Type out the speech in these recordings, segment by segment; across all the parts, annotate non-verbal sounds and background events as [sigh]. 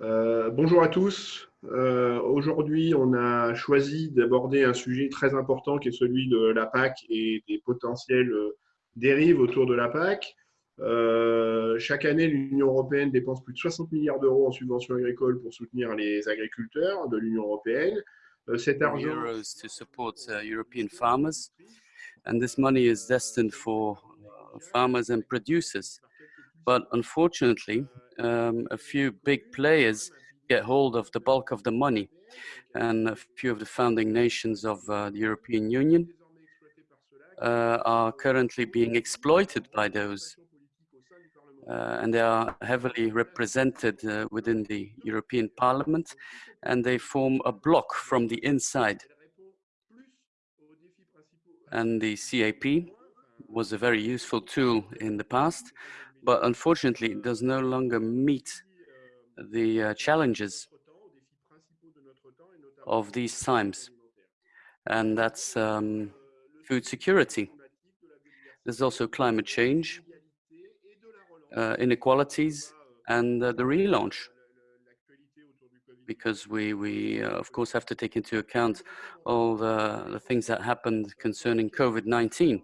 Euh, bonjour à tous. Euh, Aujourd'hui, on a choisi d'aborder un sujet très important qui est celui de la PAC et des potentielles euh, dérives autour de la PAC. Euh, chaque année, l'Union européenne dépense plus de 60 milliards d'euros en subventions agricoles pour soutenir les agriculteurs de l'Union européenne. Cet argent to support uh, European farmers, and this money is destined for uh, farmers and producers. But unfortunately, um, a few big players get hold of the bulk of the money, and a few of the founding nations of uh, the European Union uh, are currently being exploited by those. Uh, and they are heavily represented uh, within the European Parliament, and they form a block from the inside. And the CAP was a very useful tool in the past, but unfortunately it does no longer meet the uh, challenges of these times. And that's um, food security. There's also climate change, uh, inequalities, and uh, the relaunch. Because we, we uh, of course, have to take into account all the, the things that happened concerning COVID-19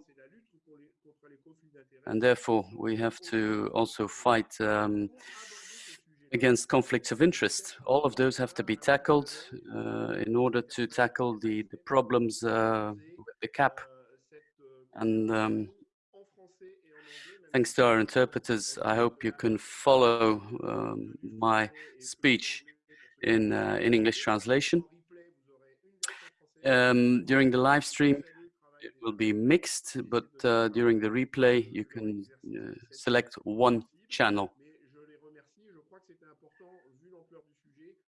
and therefore we have to also fight um, against conflicts of interest. All of those have to be tackled uh, in order to tackle the, the problems uh, with the CAP. And um, thanks to our interpreters, I hope you can follow um, my speech in, uh, in English translation. Um, during the live stream, it will be mixed, but uh, during the replay, you can uh, select one channel.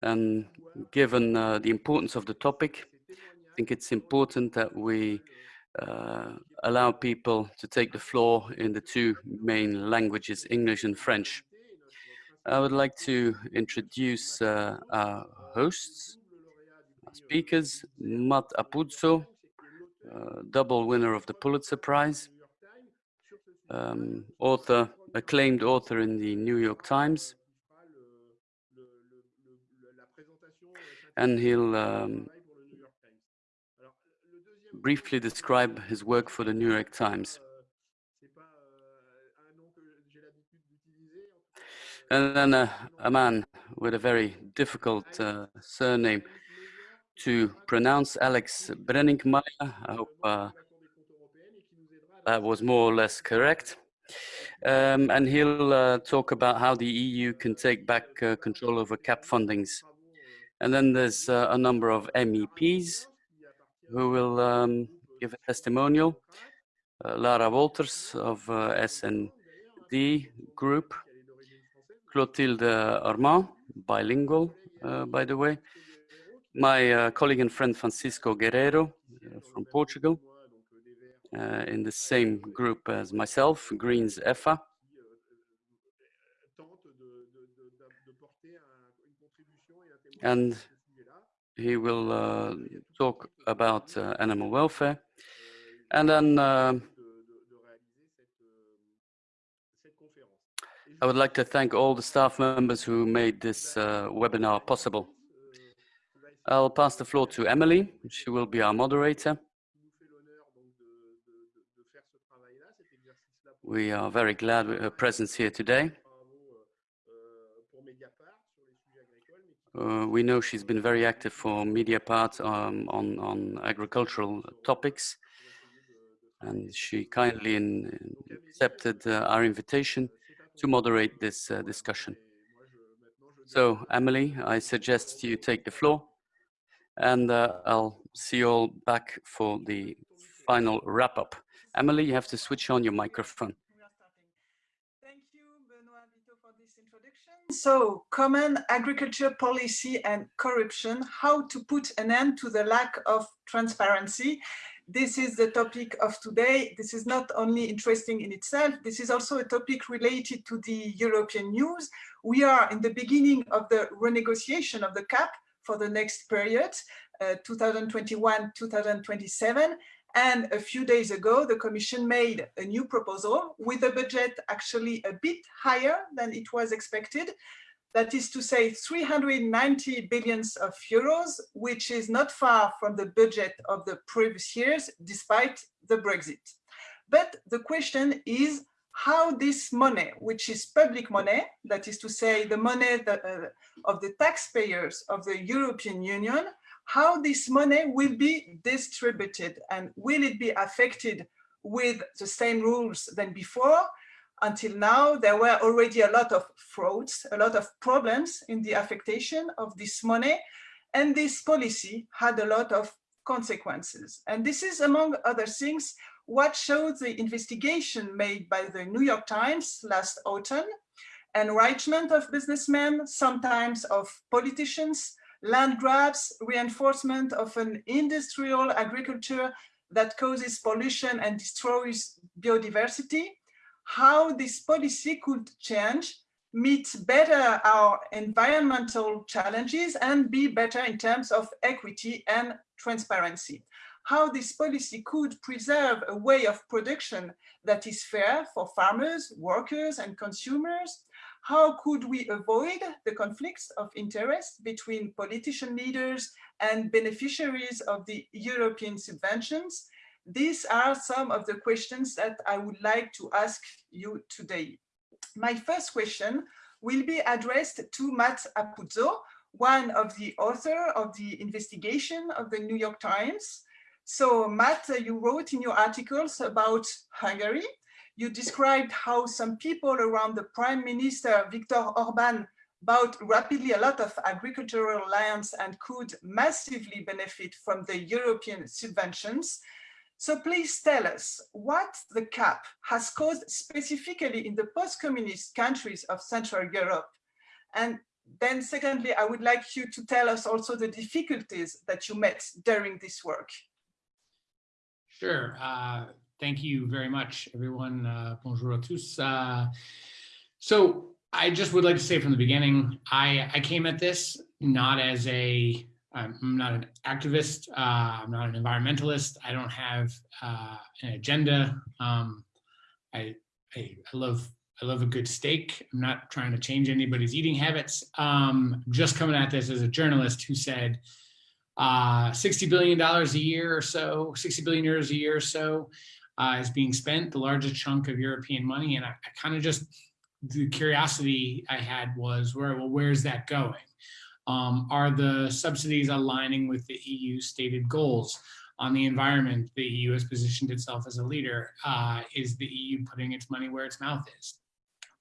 And given uh, the importance of the topic, I think it's important that we uh, allow people to take the floor in the two main languages, English and French. I would like to introduce uh, our hosts, our speakers, Matt Apuzzo, uh, double winner of the Pulitzer Prize, um, author, acclaimed author in the New York Times. And he'll um, briefly describe his work for the New York Times. And then uh, a man with a very difficult uh, surname, to pronounce Alex Brenninkmeijer. I hope uh, that was more or less correct. Um, and he'll uh, talk about how the EU can take back uh, control over CAP fundings. And then there's uh, a number of MEPs who will um, give a testimonial. Uh, Lara Wolters of uh, S&D Group, Clotilde Armand, bilingual, by the way, my uh, colleague and friend Francisco Guerreiro uh, from Portugal, uh, in the same group as myself, Greens EFA. And he will uh, talk about uh, animal welfare. And then uh, I would like to thank all the staff members who made this webinar possible. I'll pass the floor to Emily. She will be our moderator. We are very glad with her presence here today. Uh, we know she's been very active for Mediapart um, on, on agricultural topics, and she kindly in, accepted uh, our invitation to moderate this uh, discussion. So, Emily, I suggest you take the floor and uh, I'll see you all back for the final wrap up. Emily, you have to switch on your microphone. Thank you, Benoit for this introduction. So, common agriculture policy and corruption, how to put an end to the lack of transparency. This is the topic of today. This is not only interesting in itself, this is also a topic related to the European news. We are in the beginning of the renegotiation of the CAP, for the next period, 2021-2027. Uh, and a few days ago, the Commission made a new proposal with a budget actually a bit higher than it was expected, that is to say 390 billions of euros, which is not far from the budget of the previous years, despite the Brexit. But the question is how this money, which is public money, that is to say the money that, uh, of the taxpayers of the European Union, how this money will be distributed and will it be affected with the same rules than before until now, there were already a lot of frauds, a lot of problems in the affectation of this money, and this policy had a lot of consequences. And this is, among other things, what showed the investigation made by the New York Times last autumn, enrichment of businessmen, sometimes of politicians, land grabs, reinforcement of an industrial agriculture that causes pollution and destroys biodiversity, how this policy could change, meet better our environmental challenges and be better in terms of equity and transparency. How this policy could preserve a way of production that is fair for farmers, workers and consumers. How could we avoid the conflicts of interest between politician leaders and beneficiaries of the European subventions? These are some of the questions that I would like to ask you today. My first question will be addressed to Matt Apuzzo, one of the author of the investigation of the New York Times. So Matt, uh, you wrote in your articles about Hungary. You described how some people around the Prime Minister, Viktor Orban, bought rapidly a lot of agricultural lands and could massively benefit from the European subventions. So please tell us what the CAP has caused specifically in the post-communist countries of Central Europe. And then secondly, I would like you to tell us also the difficulties that you met during this work. Sure. Uh, thank you very much, everyone. Uh, bonjour à tous. Uh, so I just would like to say from the beginning, I, I came at this not as a I'm not an activist. Uh, I'm not an environmentalist. I don't have uh, an agenda. Um, I, I, I, love I love a good steak. I'm not trying to change anybody's eating habits. Um, just coming at this as a journalist who said uh, 60 billion dollars a year or so, 60 billion euros a year or so uh, is being spent, the largest chunk of European money, and I, I kind of just the curiosity I had was where well where's that going? Um, are the subsidies aligning with the EU stated goals on the environment? The EU has positioned itself as a leader. Uh, is the EU putting its money where its mouth is?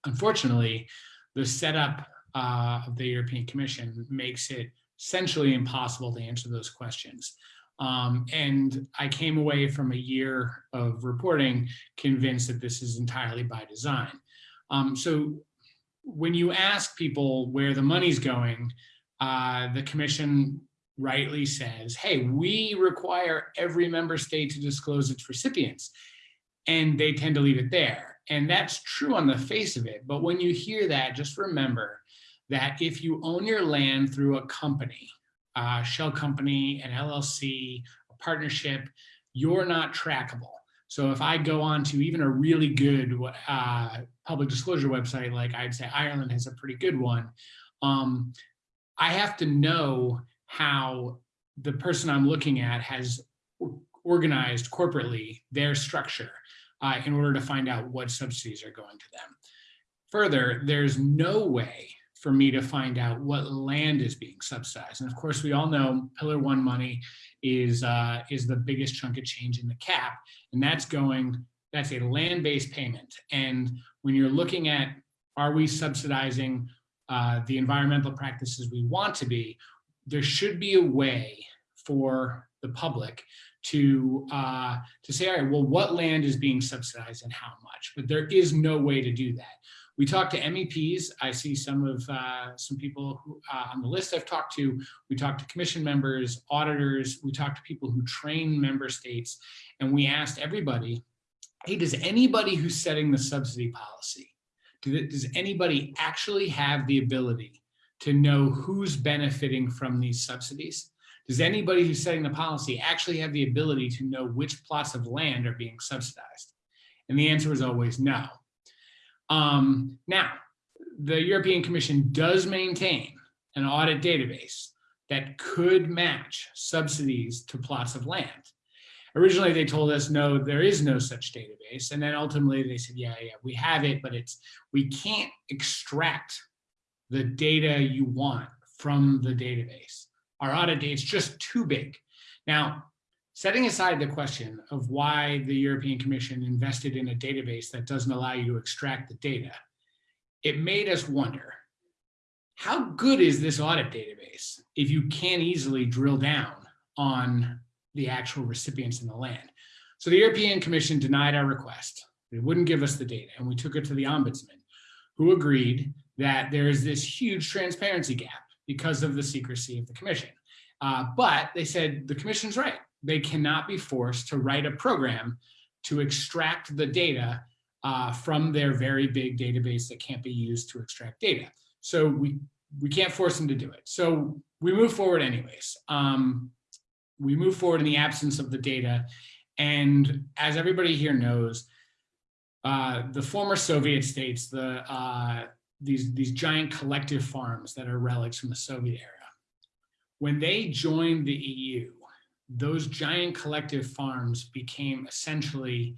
Unfortunately, the setup uh, of the European Commission makes it essentially impossible to answer those questions. Um, and I came away from a year of reporting convinced that this is entirely by design. Um, so when you ask people where the money's going, uh, the commission rightly says, hey, we require every member state to disclose its recipients. And they tend to leave it there. And that's true on the face of it. But when you hear that, just remember that if you own your land through a company, a shell company, an LLC, a partnership, you're not trackable. So if I go on to even a really good uh, public disclosure website, like I'd say Ireland has a pretty good one, um, I have to know how the person I'm looking at has organized corporately their structure uh, in order to find out what subsidies are going to them. Further, there's no way for me to find out what land is being subsidized. And of course, we all know Pillar One money is, uh, is the biggest chunk of change in the CAP, and that's going, that's a land-based payment. And when you're looking at, are we subsidizing uh, the environmental practices we want to be, there should be a way for the public to uh, to say, all right, well, what land is being subsidized and how much? But there is no way to do that. We talk to MEPs. I see some of uh, some people who, uh, on the list I've talked to. We talk to commission members, auditors. We talk to people who train member states, and we asked everybody, hey, does anybody who's setting the subsidy policy does anybody actually have the ability to know who's benefiting from these subsidies? Does anybody who's setting the policy actually have the ability to know which plots of land are being subsidized? And the answer is always no. Um, now, the European Commission does maintain an audit database that could match subsidies to plots of land. Originally, they told us, no, there is no such database. And then ultimately they said, yeah, yeah, we have it, but it's we can't extract the data you want from the database. Our audit data is just too big. Now, setting aside the question of why the European Commission invested in a database that doesn't allow you to extract the data, it made us wonder, how good is this audit database if you can't easily drill down on the actual recipients in the land? So the European Commission denied our request. They wouldn't give us the data and we took it to the ombudsman who agreed that there is this huge transparency gap because of the secrecy of the commission. Uh, but they said the commission's right. They cannot be forced to write a program to extract the data uh, from their very big database that can't be used to extract data. So we, we can't force them to do it. So we move forward anyways. Um, we move forward in the absence of the data. And as everybody here knows, uh, the former Soviet states, the uh, these, these giant collective farms that are relics from the Soviet era. When they joined the EU, those giant collective farms became essentially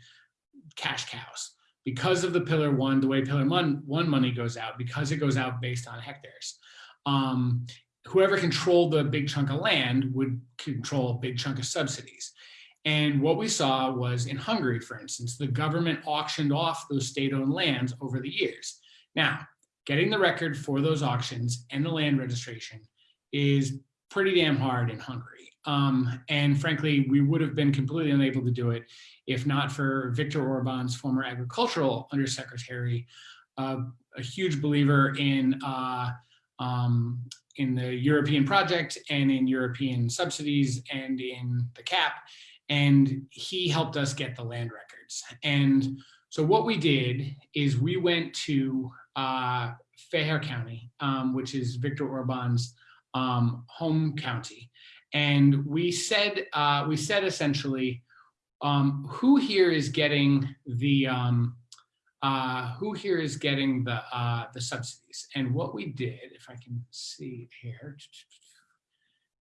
cash cows because of the pillar one, the way pillar one, one money goes out, because it goes out based on hectares. Um, whoever controlled the big chunk of land would control a big chunk of subsidies. And what we saw was in Hungary, for instance, the government auctioned off those state-owned lands over the years. Now, getting the record for those auctions and the land registration is pretty damn hard in Hungary. Um, and frankly, we would have been completely unable to do it if not for Viktor Orban's former agricultural undersecretary, uh, a huge believer in uh, um, in the European project and in European subsidies and in the CAP. And he helped us get the land records. And so what we did is we went to uh, County, um, which is Viktor Orban's um, home county. And we said, uh, we said essentially, um, who here is getting the, um, uh, who here is getting the, uh, the subsidies? And what we did, if I can see here,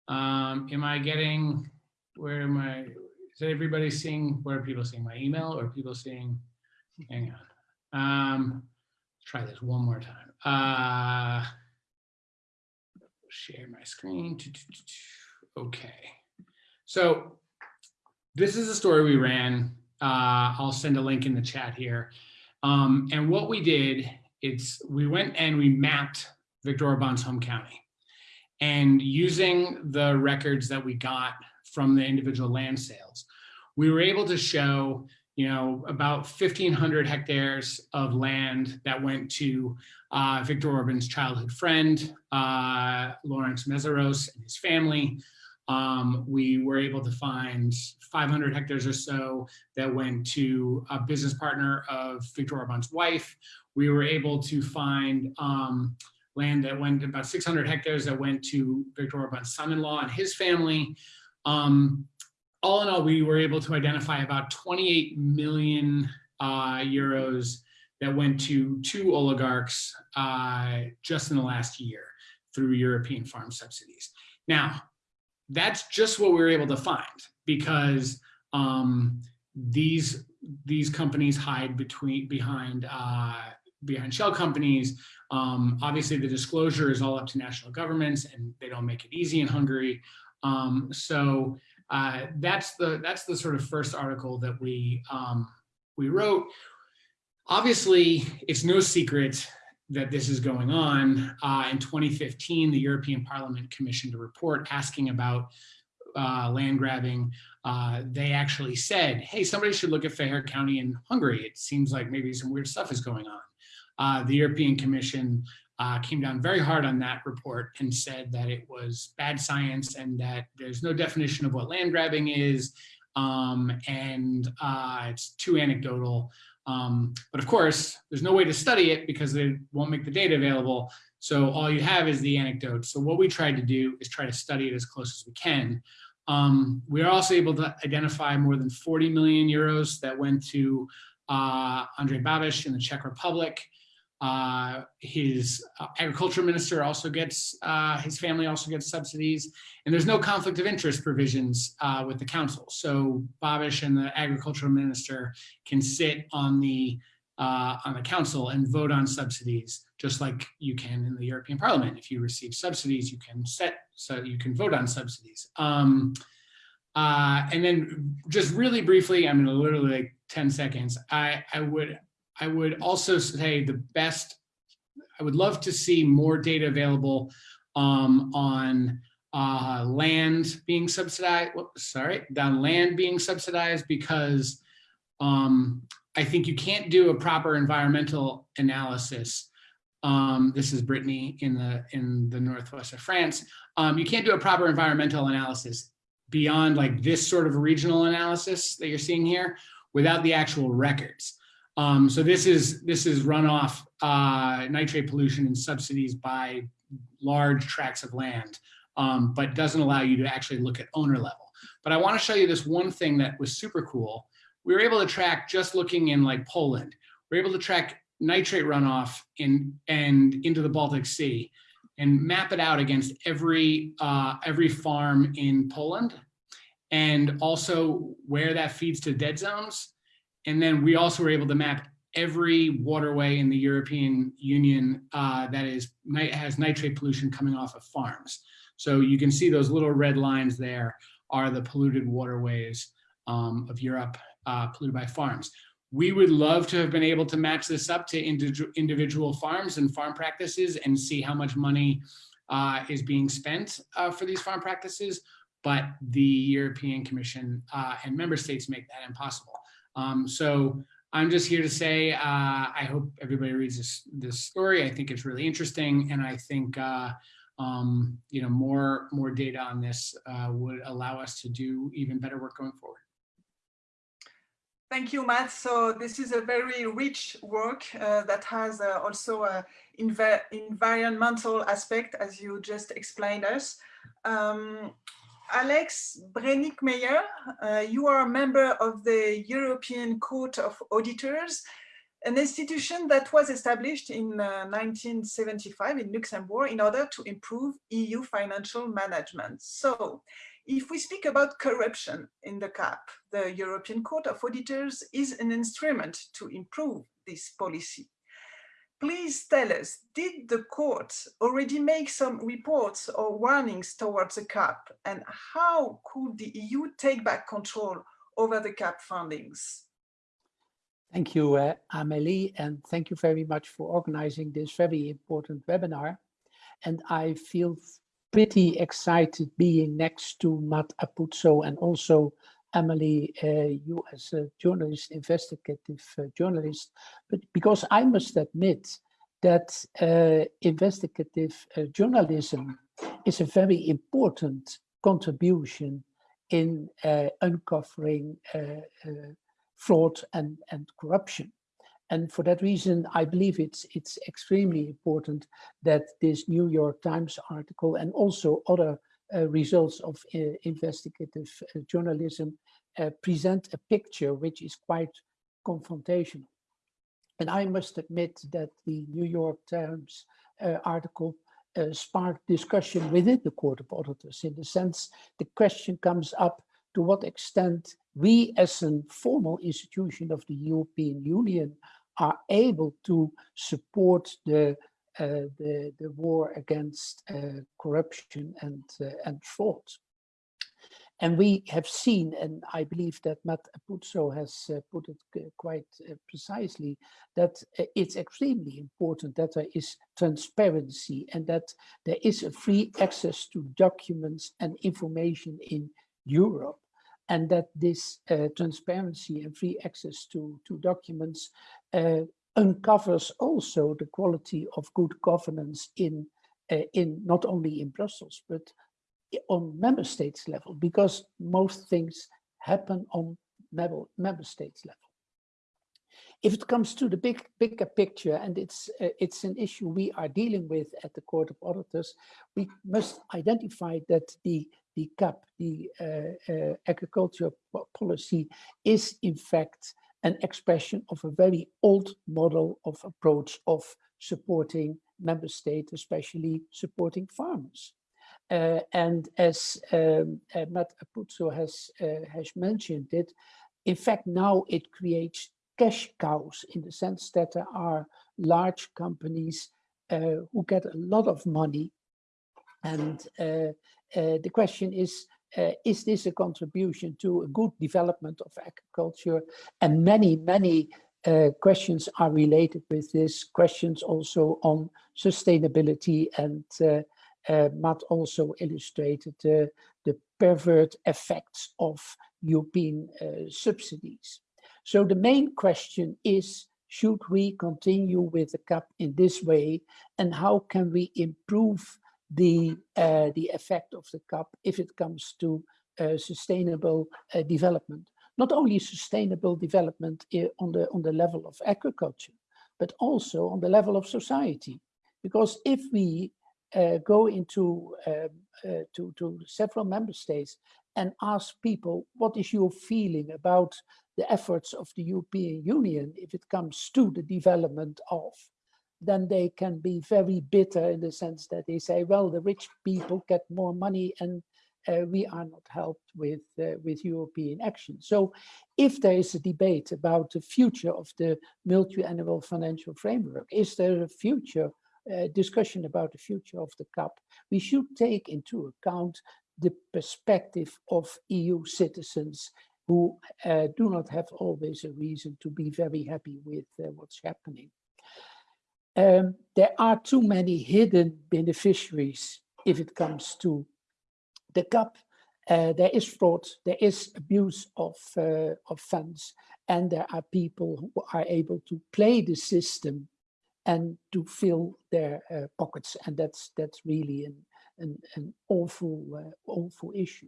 um, am I getting, where am I, is everybody seeing, where are people seeing my email or people seeing, hang on. Um, try this one more time. Uh, share my screen. Okay. So this is a story we ran. Uh, I'll send a link in the chat here. Um, and what we did, it's we went and we mapped Viktor Orban's home county. And using the records that we got from the individual land sales, we were able to show you know, about 1,500 hectares of land that went to uh, Viktor Orban's childhood friend, uh, Lawrence Mészáros and his family. Um, we were able to find 500 hectares or so that went to a business partner of Viktor Orban's wife. We were able to find um, land that went about 600 hectares that went to Viktor Orban's son-in-law and his family. Um, all in all, we were able to identify about 28 million uh, euros that went to two oligarchs uh, just in the last year through European farm subsidies. Now, that's just what we were able to find because um, these these companies hide between behind uh, behind shell companies. Um, obviously, the disclosure is all up to national governments, and they don't make it easy in Hungary. Um, so uh, that's the that's the sort of first article that we um, we wrote. Obviously, it's no secret that this is going on. Uh, in 2015, the European Parliament commissioned a report asking about uh, land grabbing. Uh, they actually said, hey, somebody should look at Fejér County in Hungary. It seems like maybe some weird stuff is going on. Uh, the European Commission uh, came down very hard on that report and said that it was bad science and that there's no definition of what land grabbing is um, and uh, it's too anecdotal. Um, but of course, there's no way to study it because they won't make the data available. So all you have is the anecdote. So what we tried to do is try to study it as close as we can. Um, we are also able to identify more than 40 million euros that went to uh, Andrej Babiš in the Czech Republic. Uh, his uh, agriculture minister also gets, uh, his family also gets subsidies, and there's no conflict of interest provisions uh, with the council. So Babiš and the agricultural minister can sit on the uh, on the council and vote on subsidies, just like you can in the European Parliament. If you receive subsidies, you can set, so you can vote on subsidies. Um, uh, and then just really briefly, I'm gonna literally like 10 seconds, I, I would I would also say the best, I would love to see more data available um, on uh, land being subsidized, whoops, sorry, down land being subsidized because um, I think you can't do a proper environmental analysis. Um, this is Brittany in the in the northwest of France. Um, you can't do a proper environmental analysis beyond like this sort of regional analysis that you're seeing here without the actual records. Um, so this is this is runoff uh, nitrate pollution and subsidies by large tracts of land, um, but doesn't allow you to actually look at owner level. But I want to show you this one thing that was super cool. We were able to track just looking in like Poland. We are able to track nitrate runoff in and into the Baltic Sea and map it out against every uh, every farm in Poland and also where that feeds to dead zones and then we also were able to map every waterway in the European Union uh, that is has nitrate pollution coming off of farms. So you can see those little red lines there are the polluted waterways um, of Europe uh, polluted by farms. We would love to have been able to match this up to individual farms and farm practices and see how much money uh, is being spent uh, for these farm practices, but the European Commission uh, and member states make that impossible. Um, so I'm just here to say, uh, I hope everybody reads this, this story. I think it's really interesting. And I think, uh, um, you know, more, more data on this uh, would allow us to do even better work going forward. Thank you, Matt. So this is a very rich work uh, that has uh, also an env environmental aspect, as you just explained us. Um, Alex Brenninkmeijer, uh, you are a member of the European Court of Auditors, an institution that was established in uh, 1975 in Luxembourg in order to improve EU financial management. So if we speak about corruption in the CAP, the European Court of Auditors is an instrument to improve this policy. Please tell us, did the court already make some reports or warnings towards the CAP and how could the EU take back control over the CAP fundings? Thank you, uh, Amélie, and thank you very much for organizing this very important webinar. And I feel pretty excited being next to Matt Apuzzo and also Emily, uh, you as a journalist, investigative uh, journalist, but because I must admit that uh, investigative journalism is a very important contribution in uncovering fraud and, and corruption. And for that reason, I believe it's it's extremely important that this New York Times article and also other results of uh, investigative uh, journalism present a picture which is quite confrontational. And I must admit that the New York Times article uh, sparked discussion within the Court of Auditors in the sense the question comes up to what extent we as a formal institution of the European Union are able to support the uh, the, the war against uh, corruption and, uh, and fraud. And we have seen, and I believe that Matt Apuzzo has uh, put it quite uh, precisely, that uh, it's extremely important that there is transparency and that there is a free access to documents and information in Europe. And that this transparency and free access to, to documents uncovers also the quality of good governance in, uh, in not only in Brussels, but on member states level, because most things happen on member, member states level. If it comes to the big bigger picture, and it's uh, it's an issue we are dealing with at the Court of Auditors, we must identify that the the CAP, the uh, uh, agriculture policy, is in fact an expression of a very old model of approach of supporting member states, especially supporting farmers. Uh, and as um, uh, Matt Apuzzo has, uh, has mentioned it, in fact, now it creates cash cows in the sense that there are large companies uh, who get a lot of money. And uh, uh, the question is, is this a contribution to a good development of agriculture? And many, many uh, questions are related with this, questions also on sustainability and uh, uh, Matt also illustrated the pervert effects of European subsidies. So the main question is, should we continue with the CAP in this way and how can we improve the, uh, the effect of the CAP if it comes to uh, sustainable uh, development? Not only sustainable development on the, on the level of agriculture, but also on the level of society. Because if we uh, go into um, uh, to, to several member states and ask people, what is your feeling about the efforts of the European Union if it comes to the development of, then they can be very bitter in the sense that they say, well, the rich people get more money and uh, we are not helped with, uh, with European action. So if there is a debate about the future of the multi-annual financial framework, is there a future uh, discussion about the future of the CAP, we should take into account the perspective of EU citizens who uh, do not have always a reason to be very happy with uh, what's happening. Um, there are too many hidden beneficiaries if it comes to the CAP. Uh, there is fraud, there is abuse of, uh, of funds, and there are people who are able to play the system and to fill their uh, pockets. And that's that's really an, an, an awful, uh, awful issue.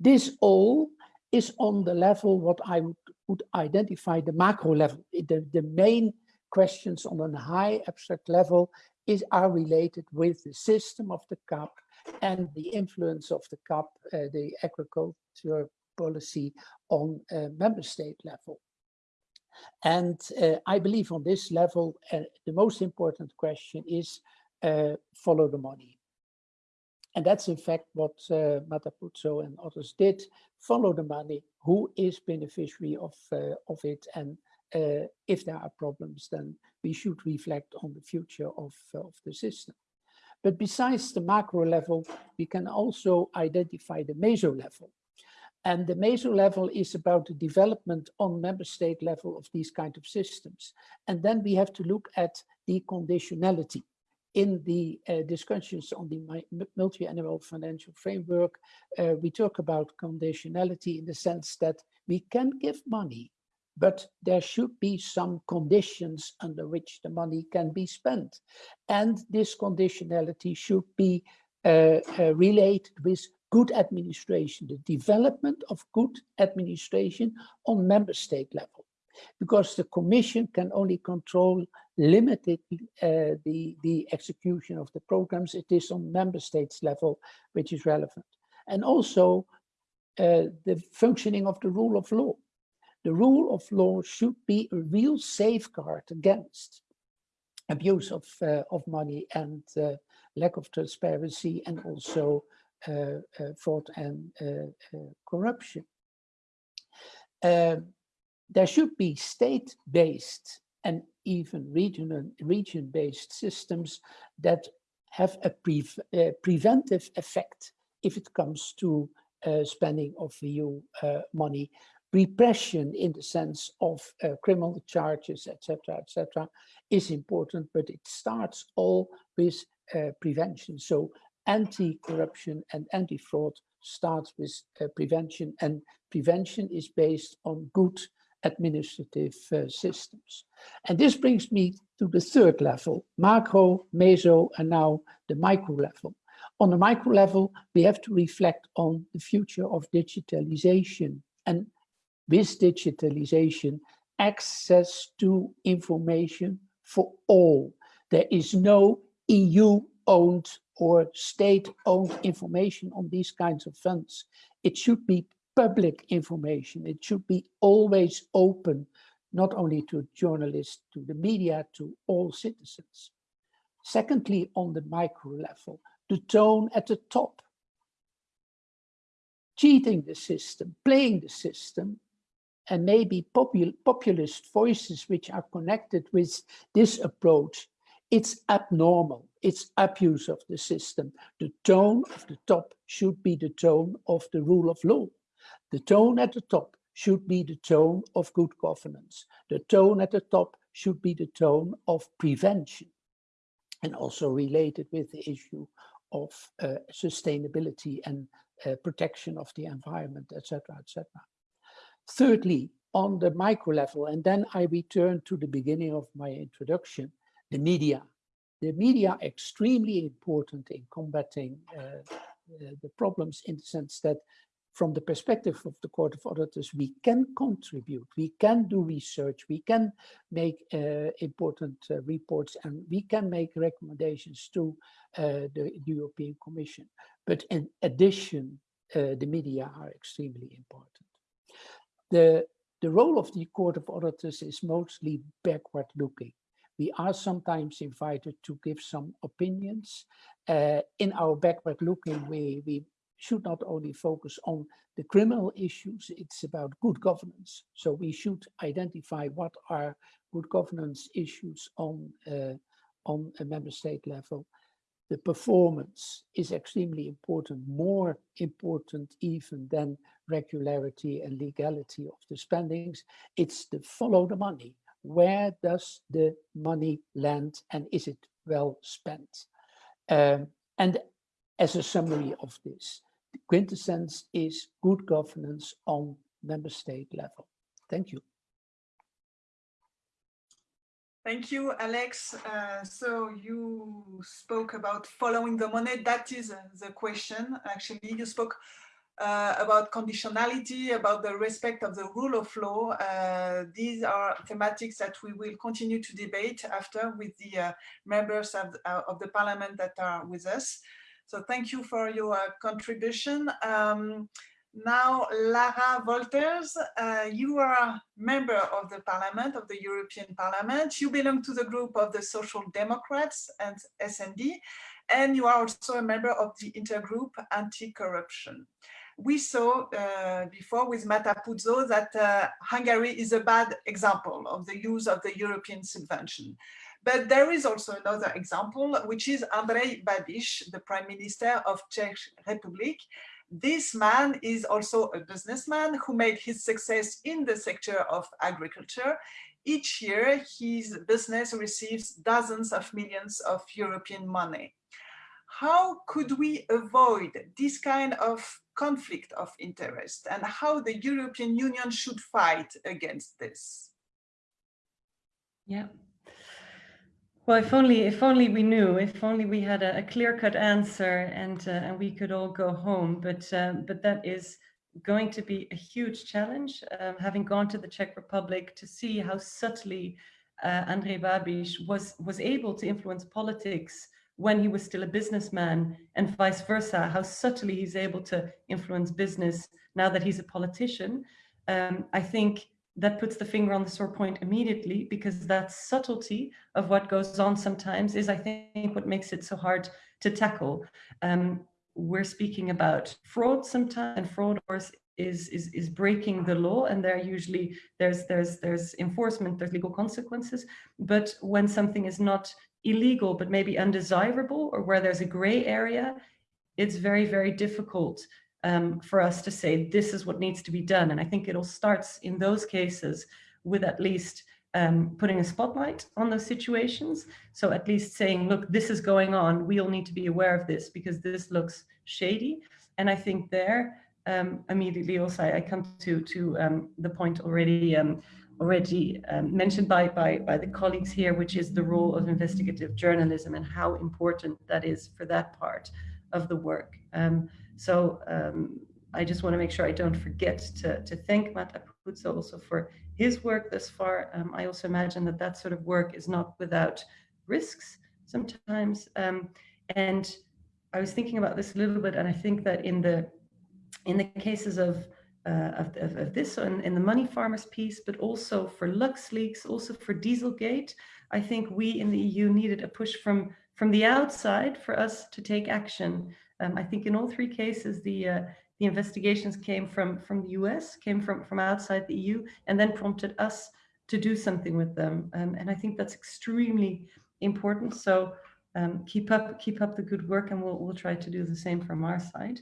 This all is on the level what I would, would identify the macro level. The, the main questions on a high abstract level is are related with the system of the CAP and the influence of the CAP, uh, the agriculture policy on uh, member state level. And uh, I believe on this level, uh, the most important question is uh, follow the money. And that's in fact what uh, Matt and others did, follow the money, who is beneficiary of, of it. And uh, if there are problems, then we should reflect on the future of, of the system. But besides the macro level, we can also identify the meso level. And the meso level is about the development on member state level of these kind of systems. And then we have to look at the conditionality in the uh, discussions on the multi-annual financial framework, uh, we talk about conditionality in the sense that we can give money, but there should be some conditions under which the money can be spent. And this conditionality should be uh, uh related with good administration, the development of good administration on member state level because the commission can only control limited uh, the, the execution of the programs. It is on member states level, which is relevant. And also uh, the functioning of the rule of law. The rule of law should be a real safeguard against abuse of, uh, of money and uh, lack of transparency and also uh, uh, fraud and corruption. Um, there should be state-based and even region-based systems that have a pre uh, preventive effect if it comes to uh, spending of EU uh, money. Repression in the sense of uh, criminal charges, etc., etc., is important, but it starts all with uh, prevention. So anti-corruption and anti-fraud starts with uh, prevention, and prevention is based on good administrative uh, systems. And this brings me to the third level, macro, meso, and now the micro level. On the micro level, we have to reflect on the future of digitalization. And with digitalization, access to information for all. There is no EU-owned or state-owned information on these kinds of funds. It should be public information. It should be always open, not only to journalists, to the media, to all citizens. Secondly, on the micro level, the tone at the top. Cheating the system, playing the system, and maybe popul populist voices which are connected with this approach, it's abnormal, it's abuse of the system. The tone of the top should be the tone of the rule of law. The tone at the top should be the tone of good governance. The tone at the top should be the tone of prevention and also related with the issue of uh, sustainability and uh, protection of the environment, etc., etc. Thirdly, on the micro level, and then I return to the beginning of my introduction, the media. The media are extremely important in combating uh, uh, the problems in the sense that from the perspective of the Court of Auditors, we can contribute, we can do research, we can make uh, important uh, reports, and we can make recommendations to uh, the, the, European Commission. But in addition, uh, the media are extremely important. The, the role of the Court of Auditors is mostly backward looking. We are sometimes invited to give some opinions. Uh, in our backward looking, we, we should not only focus on the criminal issues, it's about good governance. So we should identify what are good governance issues on, uh, on a member state level the performance is extremely important, more important even than regularity and legality of the spendings. It's the follow the money. Where does the money land and is it well spent? Um, and as a summary of this, the quintessence is good governance on member state level. Thank you. Thank you, Alex. Uh, so you spoke about following the money. That is uh, the question. Actually, you spoke uh, about conditionality, about the respect of the rule of law. Uh, these are thematics that we will continue to debate after with the uh, members of, uh, of the parliament that are with us. So thank you for your contribution. Um, now, Lara Wolters, uh, you are a member of the Parliament, of the European Parliament. You belong to the group of the Social Democrats and S&D, and you are also a member of the intergroup Anti-Corruption. We saw uh, before with Matt Apuzzo that uh, Hungary is a bad example of the use of the European subvention. But there is also another example, which is Andrej Babiš, the Prime Minister of Czech Republic, this man is also a businessman who made his success in the sector of agriculture. Each year, his business receives dozens of millions of European money. How could we avoid this kind of conflict of interest and how the European Union should fight against this? Yeah, well, if only if only we knew, if only we had a, a clear-cut answer and uh, and we could all go home. But um, but that is going to be a huge challenge. Um, having gone to the Czech Republic to see how subtly uh, Andrej Babiš was was able to influence politics when he was still a businessman and vice versa, how subtly he's able to influence business now that he's a politician. Um, I think that puts the finger on the sore point immediately because that subtlety of what goes on sometimes is, I think, what makes it so hard to tackle. Um, we're speaking about fraud sometimes, and fraud is is is breaking the law, and there usually there's there's there's enforcement, there's legal consequences. But when something is not illegal but maybe undesirable, or where there's a gray area, it's very very difficult um, for us to say this is what needs to be done. And I think it all starts in those cases with at least um, putting a spotlight on those situations. So at least saying, look, this is going on. We all need to be aware of this because this looks shady. And I think there um, immediately also I, come to to um, the point already um, already um, mentioned by, by by the colleagues here, which is the role of investigative journalism and how important that is for that part of the work. So um, I just want to make sure I don't forget to, to thank Matt Apuzzo also for his work thus far. Um, I also imagine that that sort of work is not without risks sometimes. Um, and I was thinking about this a little bit, and I think that in the in the cases of uh, of, of, of, this and in, the money farmers piece, but also for LuxLeaks, also for Dieselgate, I think we in the EU needed a push from from the outside for us to take action. Um, I think in all three cases, the uh, the investigations came from from the US, came from from outside the EU, and then prompted us to do something with them. Um, and I think that's extremely important. So um, keep up keep up the good work, and we'll we'll try to do the same from our side.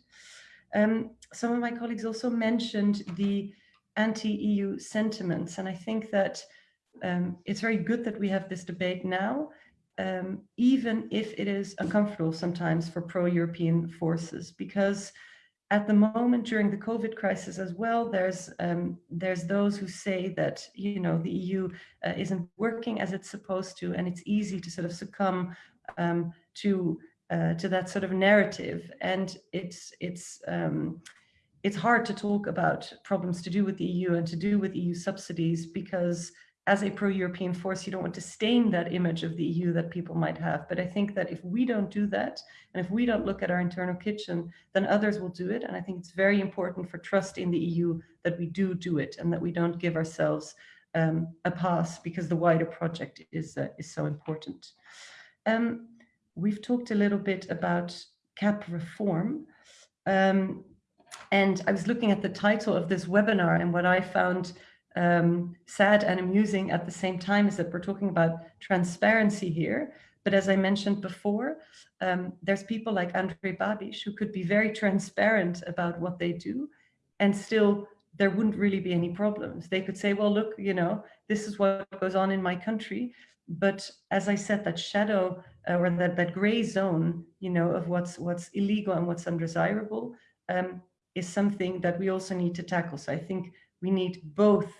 Um, some of my colleagues also mentioned the anti-EU sentiments, and I think that um, it's very good that we have this debate now, um, even if it is uncomfortable sometimes for pro-European forces, because at the moment during the COVID crisis as well, there's um, there's those who say that you know the EU uh, isn't working as it's supposed to, and it's easy to sort of succumb um, to uh, to that sort of narrative, and it's it's um, it's hard to talk about problems to do with the EU and to do with EU subsidies because as a pro-European force, you don't want to stain that image of the EU that people might have. But I think that if we don't do that, and if we don't look at our internal kitchen, then others will do it. And I think it's very important for trust in the EU that we do do it and that we don't give ourselves um, a pass because the wider project is, uh, is so important. Um, we've talked a little bit about CAP reform. Um, and I was looking at the title of this webinar and what I found um, sad and amusing at the same time is that we're talking about transparency here. But as I mentioned before, um, there's people like Andrej Babiš who could be very transparent about what they do and still there wouldn't really be any problems. They could say, well, look, you know, this is what goes on in my country. But as I said, that shadow uh, or that, that gray zone, you know, of what's what's illegal and what's undesirable um, is something that we also need to tackle. So I think we need both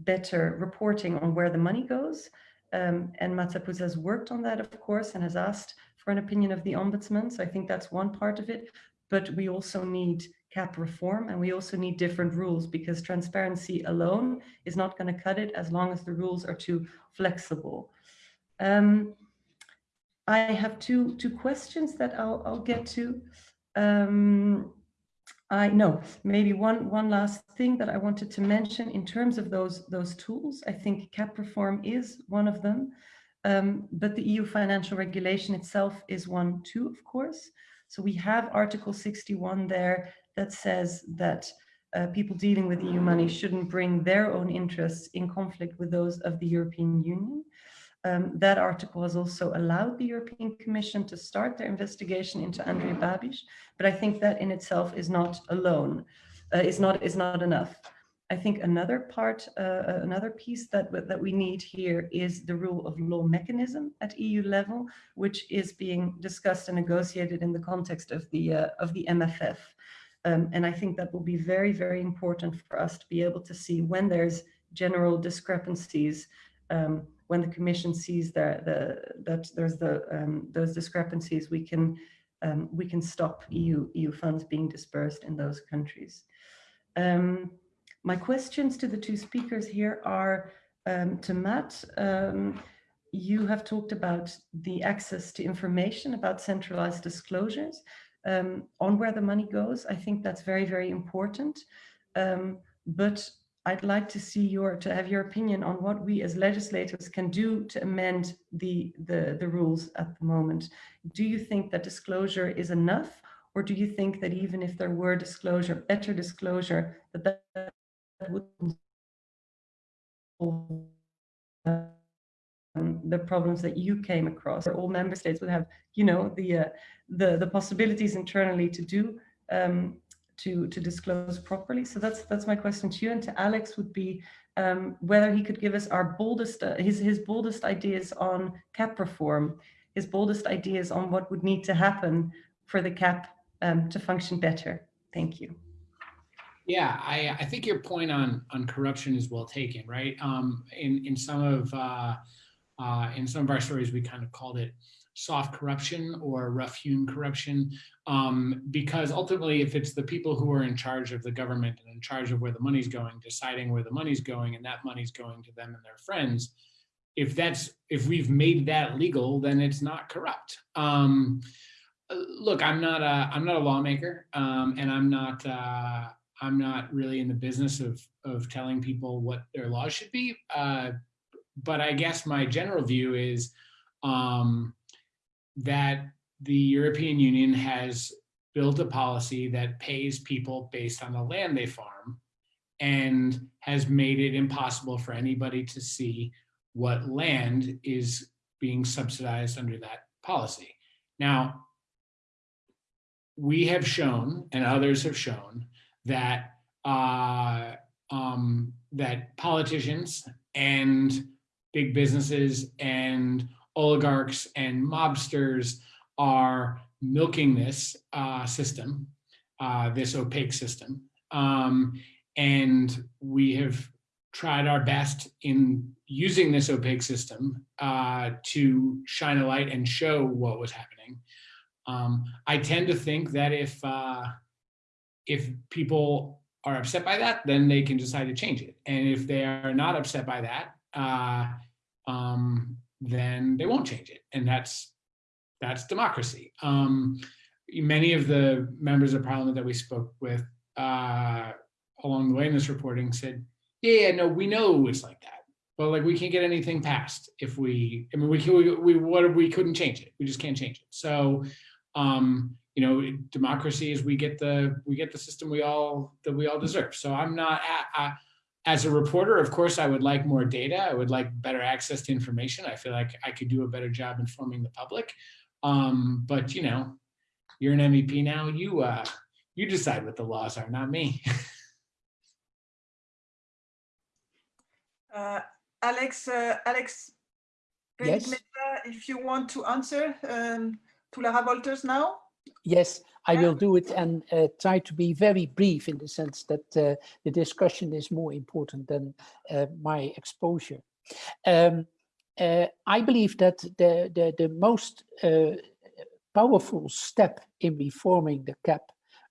better reporting on where the money goes. Um, and Matt Apuzzo has worked on that, of course, and has asked for an opinion of the ombudsman. So I think that's one part of it. But we also need CAP reform and we also need different rules because transparency alone is not going to cut it as long as the rules are too flexible. Um, I have two, two questions that I'll, I'll get to. Um, I know maybe one one last thing that I wanted to mention in terms of those those tools. I think CAP reform is one of them, um, but the EU financial regulation itself is one too, of course. So we have Article 61 there that says that uh, people dealing with EU money shouldn't bring their own interests in conflict with those of the European Union. Um, that article has also allowed the European Commission to start their investigation into Andrej Babiš, but I think that in itself is not alone, uh, is not is not enough. I think another part, uh, uh another piece that that we need here is the rule of law mechanism at EU level, which is being discussed and negotiated in the context of the uh, of the MFF. Um, and I think that will be very, very important for us to be able to see when there's general discrepancies um, when the Commission sees that, the, that there's the, um, those discrepancies, we can, um, we can stop EU, EU funds being dispersed in those countries. Um, my questions to the two speakers here are um, to Matt. Um, you have talked about the access to information about centralized disclosures um, on where the money goes. I think that's very, very important. but I'd like to see your, to have your opinion on what we as legislators can do to amend the, the, the rules at the moment. Do you think that disclosure is enough? Or do you think that even if there were disclosure, better disclosure, that that would um, the problems that you came across, or all member states would have, you know, the uh, the the possibilities internally to do um, to, to disclose properly. So that's that's my question to you and to Alex would be um, whether he could give us our boldest, uh, his, his boldest ideas on CAP reform, his boldest ideas on what would need to happen for the CAP um, to function better. Thank you. Yeah, I, I think your point on on corruption is well taken, right? Um, in in some of uh, uh, in some of our stories, we kind of called it soft corruption or rough hewn corruption um, because ultimately if it's the people who are in charge of the government and in charge of where the money's going deciding where the money's going and that money's going to them and their friends if that's if we've made that legal then it's not corrupt. Um, look i'm not a i'm not a lawmaker um, and i'm not uh, i'm not really in the business of of telling people what their laws should be uh, but i guess my general view is um, that the European Union has built a policy that pays people based on the land they farm and has made it impossible for anybody to see what land is being subsidized under that policy. Now, we have shown, and others have shown, that uh, um, that politicians and big businesses and oligarchs and mobsters are milking this uh, system, uh, this opaque system. Um, and we have tried our best in using this opaque system uh, to shine a light and show what was happening. Um, I tend to think that if uh, if people are upset by that, then they can decide to change it. And if they are not upset by that, uh, um, then they won't change it. And that's that's democracy. Um, many of the members of parliament that we spoke with uh, along the way in this reporting said, yeah, no, we know it's like that. But like we can't get anything passed if we, I mean, we, we, we what we couldn't change it. We just can't change it. So um, you know, democracy is we get the we get the system we all that we all deserve. So I'm not at, as a reporter, of course, I would like more data. I would like better access to information. I feel like I could do a better job informing the public. Um, but you know, you're an MEP now. You uh, you decide what the laws are, not me. [laughs] uh, Alex, uh, Alex, yes. if you want to answer um, to Lara Wolters now. Yes, I will do it and uh, try to be very brief in the sense that uh, the discussion is more important than uh, my exposure. Um, uh, I believe that the, the, the most uh, powerful step in reforming the CAP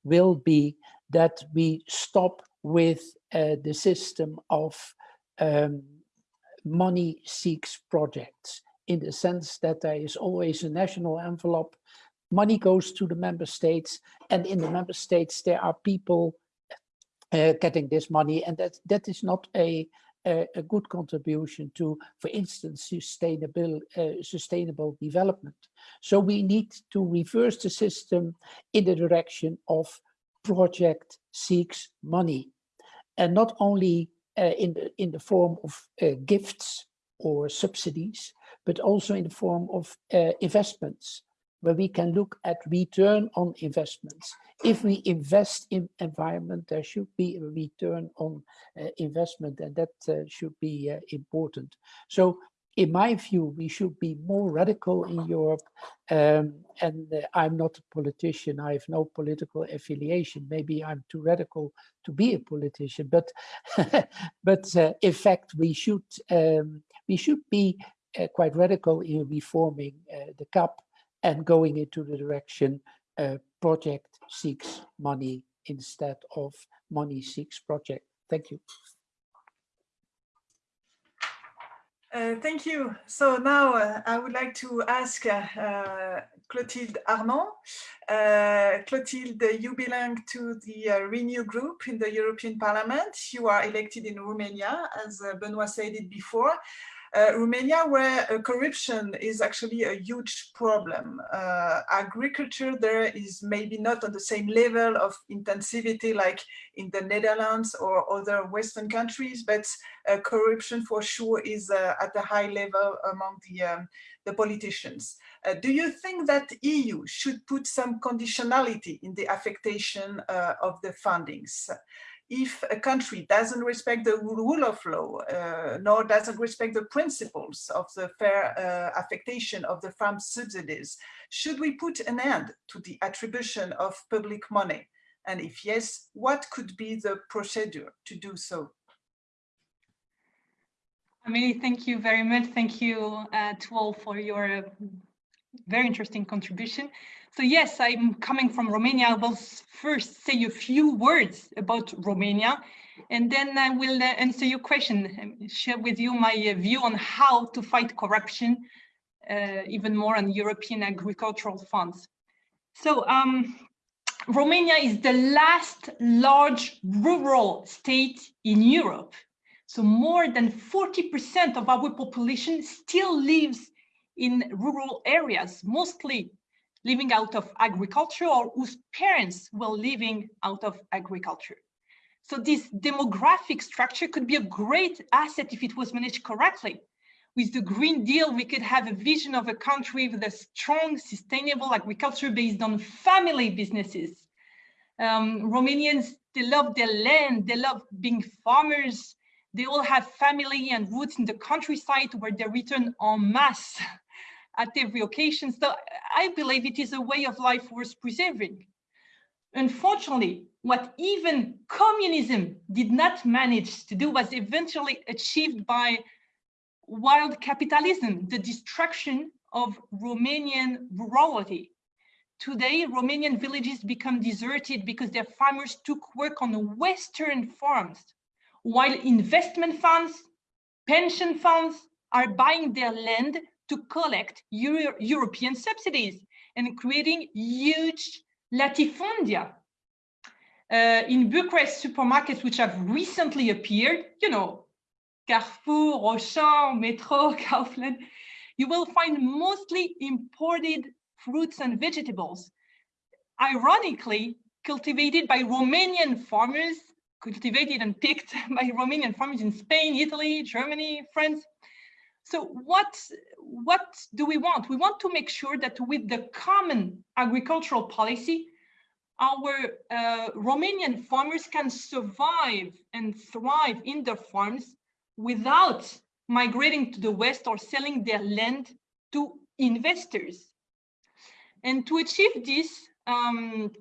will be that we stop with uh, the system of um, money seeks projects in the sense that there is always a national envelope money goes to the member states and in the member states there are people uh, getting this money and that that is not a a, a good contribution to for instance sustainable uh, sustainable development. So we need to reverse the system in the direction of project seeks money and not only uh, in the in the form of uh, gifts or subsidies but also in the form of uh, investments where we can look at return on investments. If we invest in environment, there should be a return on uh, investment and that uh, should be uh, important. So in my view, we should be more radical in Europe. Um, and uh, I'm not a politician. I have no political affiliation. Maybe I'm too radical to be a politician, but [laughs] but uh, in fact, we should um, we should be uh, quite radical in reforming the CAP and going into the direction uh, project seeks money instead of money seeks project. Thank you. Uh, thank you. So now uh, I would like to ask uh, uh Clotilde Armand. Uh, Clotilde, you belong to the Renew group in the European Parliament. You are elected in Romania, as Benoit said it before Romania, where uh, corruption is actually a huge problem. Uh, agriculture there is maybe not on the same level of intensivity like in the Netherlands or other Western countries, but uh, corruption for sure is uh, at a high level among the, um, the politicians. Uh, do you think that EU should put some conditionality in the affectation of the fundings? If a country doesn't respect the rule of law, uh, nor doesn't respect the principles of the fair uh, affectation of the farm subsidies, should we put an end to the attribution of public money? And if yes, what could be the procedure to do so? Amelie, thank you very much. Thank you uh, to all for your very interesting contribution. So yes, I'm coming from Romania. I will first say a few words about Romania, and then I will uh, answer your question, share with you my uh, view on how to fight corruption, uh, even more on European agricultural funds. So um, Romania is the last large rural state in Europe. So more than 40% of our population still lives in rural areas, mostly living out of agriculture or whose parents were living out of agriculture. So this demographic structure could be a great asset if it was managed correctly. With the Green Deal, we could have a vision of a country with a strong, sustainable agriculture based on family businesses. Um, Romanians, they love their land, they love being farmers, they all have family and roots in the countryside where they return en masse [laughs] at every occasion. So I believe it is a way of life worth preserving. Unfortunately, what even communism did not manage to do was eventually achieved by wild capitalism, the destruction of Romanian rurality. Today, Romanian villages become deserted because their farmers took work on the Western farms, while investment funds, pension funds are buying their land to collect Euro European subsidies and creating huge latifundia. Uh, in Bucharest supermarkets, which have recently appeared, you know, Carrefour, Auchan, Metro, [laughs] Kaufland, you will find mostly imported fruits and vegetables, ironically cultivated by Romanian farmers, cultivated and picked [laughs] by Romanian farmers in Spain, Italy, Germany, France. So what, what do we want? We want to make sure that with the common agricultural policy, our uh, Romanian farmers can survive and thrive in their farms without migrating to the West or selling their land to investors. And to achieve this, um,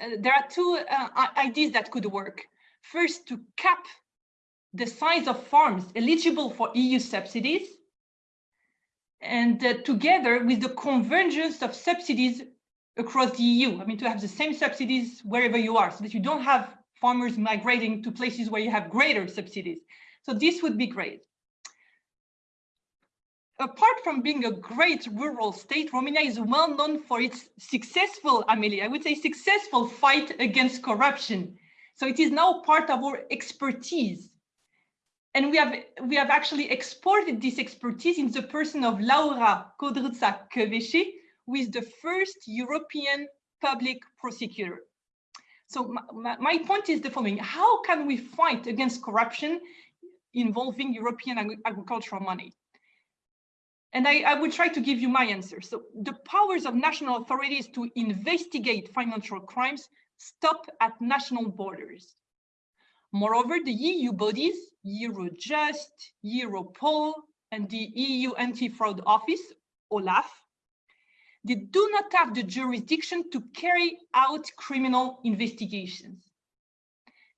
uh, there are two uh, ideas that could work. First, to cap the size of farms eligible for EU subsidies, and uh, together with the convergence of subsidies across the EU. I mean, to have the same subsidies wherever you are, so that you don't have farmers migrating to places where you have greater subsidies. So this would be great. Apart from being a great rural state, Romania is well known for its successful, Amelie, I would say successful fight against corruption. So it is now part of our expertise. And we have, we have actually exported this expertise in the person of Laura Codruța Kövesi, who is the first European public prosecutor. So my, my point is the following, how can we fight against corruption involving European ag agricultural money? And I, I will try to give you my answer. So the powers of national authorities to investigate financial crimes stop at national borders. Moreover, the EU bodies, Eurojust, Europol, and the EU Anti-Fraud Office, OLAF, they do not have the jurisdiction to carry out criminal investigations.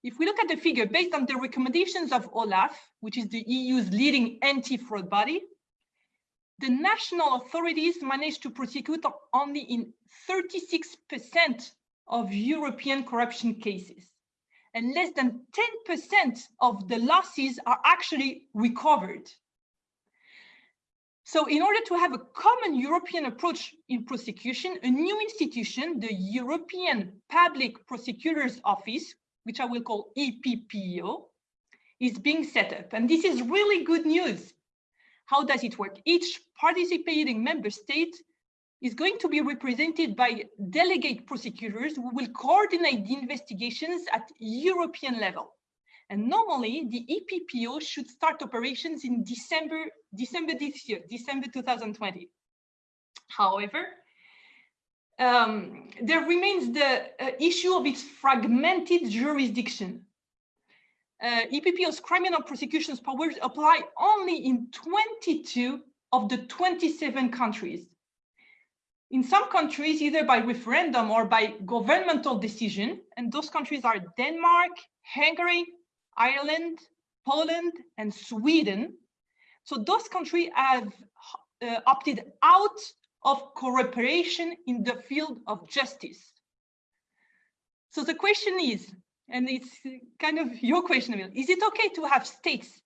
If we look at the figure based on the recommendations of OLAF, which is the EU's leading anti-fraud body, the national authorities managed to prosecute only in 36% of European corruption cases. And less than 10% of the losses are actually recovered. So in order to have a common European approach in prosecution, a new institution, the European Public Prosecutor's Office, which I will call EPPO, is being set up. And this is really good news. How does it work? Each participating member state is going to be represented by delegate prosecutors who will coordinate the investigations at European level. And normally the EPPO should start operations in December, December this year, December 2020. However, um, there remains the uh, issue of its fragmented jurisdiction. Uh, EPPO's criminal prosecutions powers apply only in 22 of the 27 countries. In some countries, either by referendum or by governmental decision, and those countries are Denmark, Hungary, Ireland, Poland, and Sweden. So those countries have uh, opted out of cooperation in the field of justice. So the question is, and it's kind of your question, is it okay to have states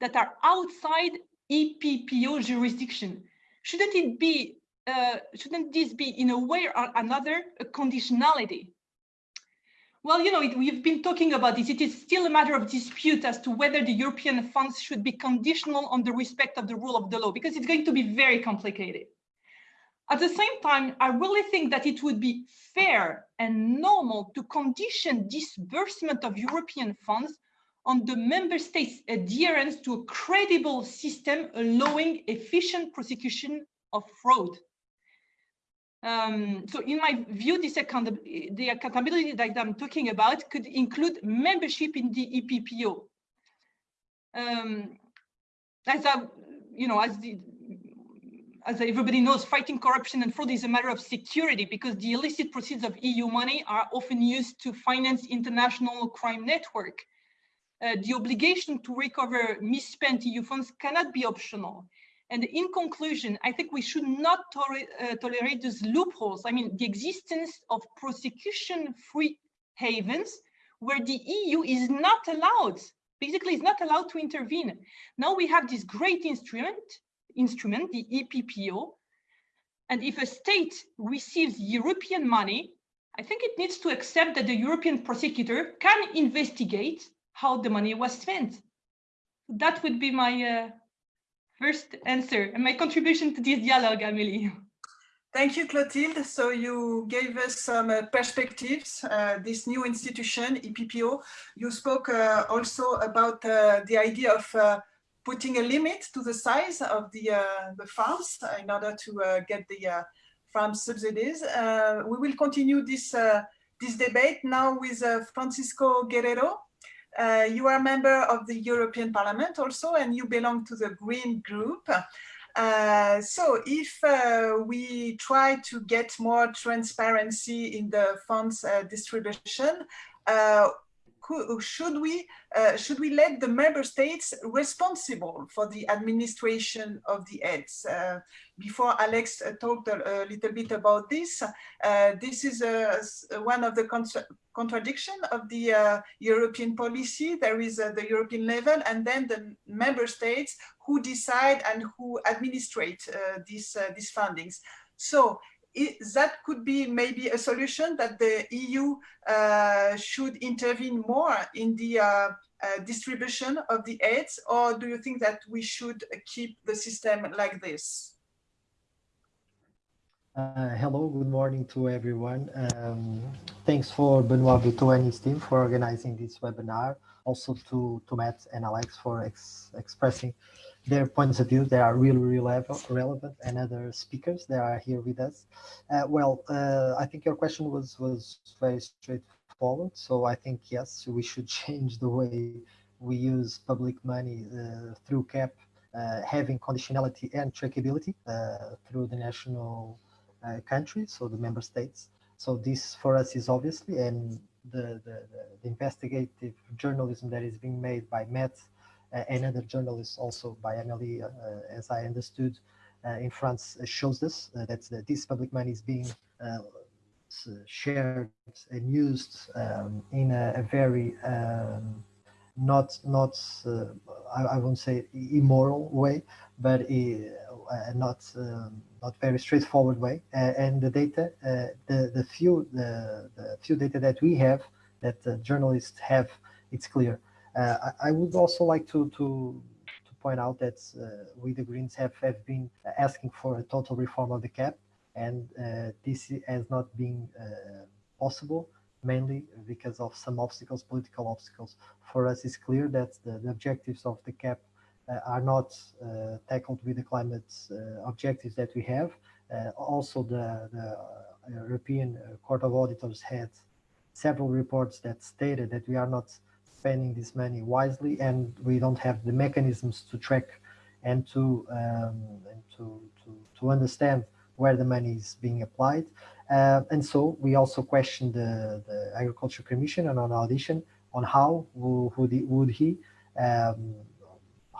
that are outside EPPO jurisdiction? Shouldn't it be, uh, shouldn't this be in a way or another a conditionality? Well, you know, it, we've been talking about this. It is still a matter of dispute as to whether the European funds should be conditional on the respect of the rule of the law, because it's going to be very complicated. At the same time, I really think that it would be fair and normal to condition disbursement of European funds on the member states' adherence to a credible system allowing efficient prosecution of fraud. Um, so in my view, this the accountability that I'm talking about could include membership in the EPPO. Um, as you know, as the, as everybody knows, fighting corruption and fraud is a matter of security because the illicit proceeds of EU money are often used to finance international crime network. Uh, the obligation to recover misspent EU funds cannot be optional. And in conclusion, I think we should not uh, tolerate those loopholes. I mean, the existence of prosecution-free havens where the EU is not allowed, basically is not allowed to intervene. Now we have this great instrument, instrument, the EPPO, and if a state receives European money, I think it needs to accept that the European prosecutor can investigate how the money was spent. That would be my uh, first answer and my contribution to this dialogue, Amélie. Thank you, Clotilde. So you gave us some uh, perspectives, uh, this new institution, EPPO. You spoke uh, also about uh, the idea of uh, putting a limit to the size of the, uh, the farms in order to get the farm subsidies. we will continue this, this debate now with Francisco Guerreiro. Uh, you are a member of the European Parliament also, and you belong to the Green Group. Uh, so if uh, we try to get more transparency in the funds uh, distribution, uh, should we uh, should we let the member states responsible for the administration of the aids? Uh, before Alex uh, talked a, little bit about this, uh, this is one of the contra contradiction of the uh, European policy. There is the European level and then the member states who decide and who administrate these, these fundings. So it, that could be maybe a solution that the EU uh, should intervene more in the uh, uh, distribution of the aids, or do you think that we should keep the system like this? Uh, hello, good morning to everyone. Um, thanks for Benoit Biteau and his team for organizing this webinar. Also to, to Matt and Alex for ex expressing their points of view. They are really, really relevant and other speakers that are here with us. Uh, well, uh, I think your question was, was very straightforward. So I think, yes, we should [laughs] change the way we use public money uh, through CAP, uh, having conditionality and trackability uh, through the national uh, countries, so the member states. So this for us is obviously, and the, the, the investigative journalism that is being made by Matt uh, and other journalists also by Emily, uh, as I understood, uh, in France shows this, that this public money is being shared and used um, in a, a very um, not not uh, I, I, won't say immoral way, but not um, not very straightforward way. Uh, and the data, uh, the the few the, the few data that we have that journalists have, it's clear. Uh, I, I, would also like to to to point out that uh, we the Greens have have been asking for a total reform of the CAP, and uh, this has not been possible mainly because of some obstacles, political obstacles. For us, it's clear that the, the objectives of the CAP uh, are not uh, tackled with the climate uh, objectives that we have. also, the, the European Court of Auditors had several reports that stated that we are not spending this money wisely and we don't have the mechanisms to track and to um, and to, to, to understand where the money is being applied. Uh, and so we also questioned the, the Agriculture Commission and on audition on how would he, would he um,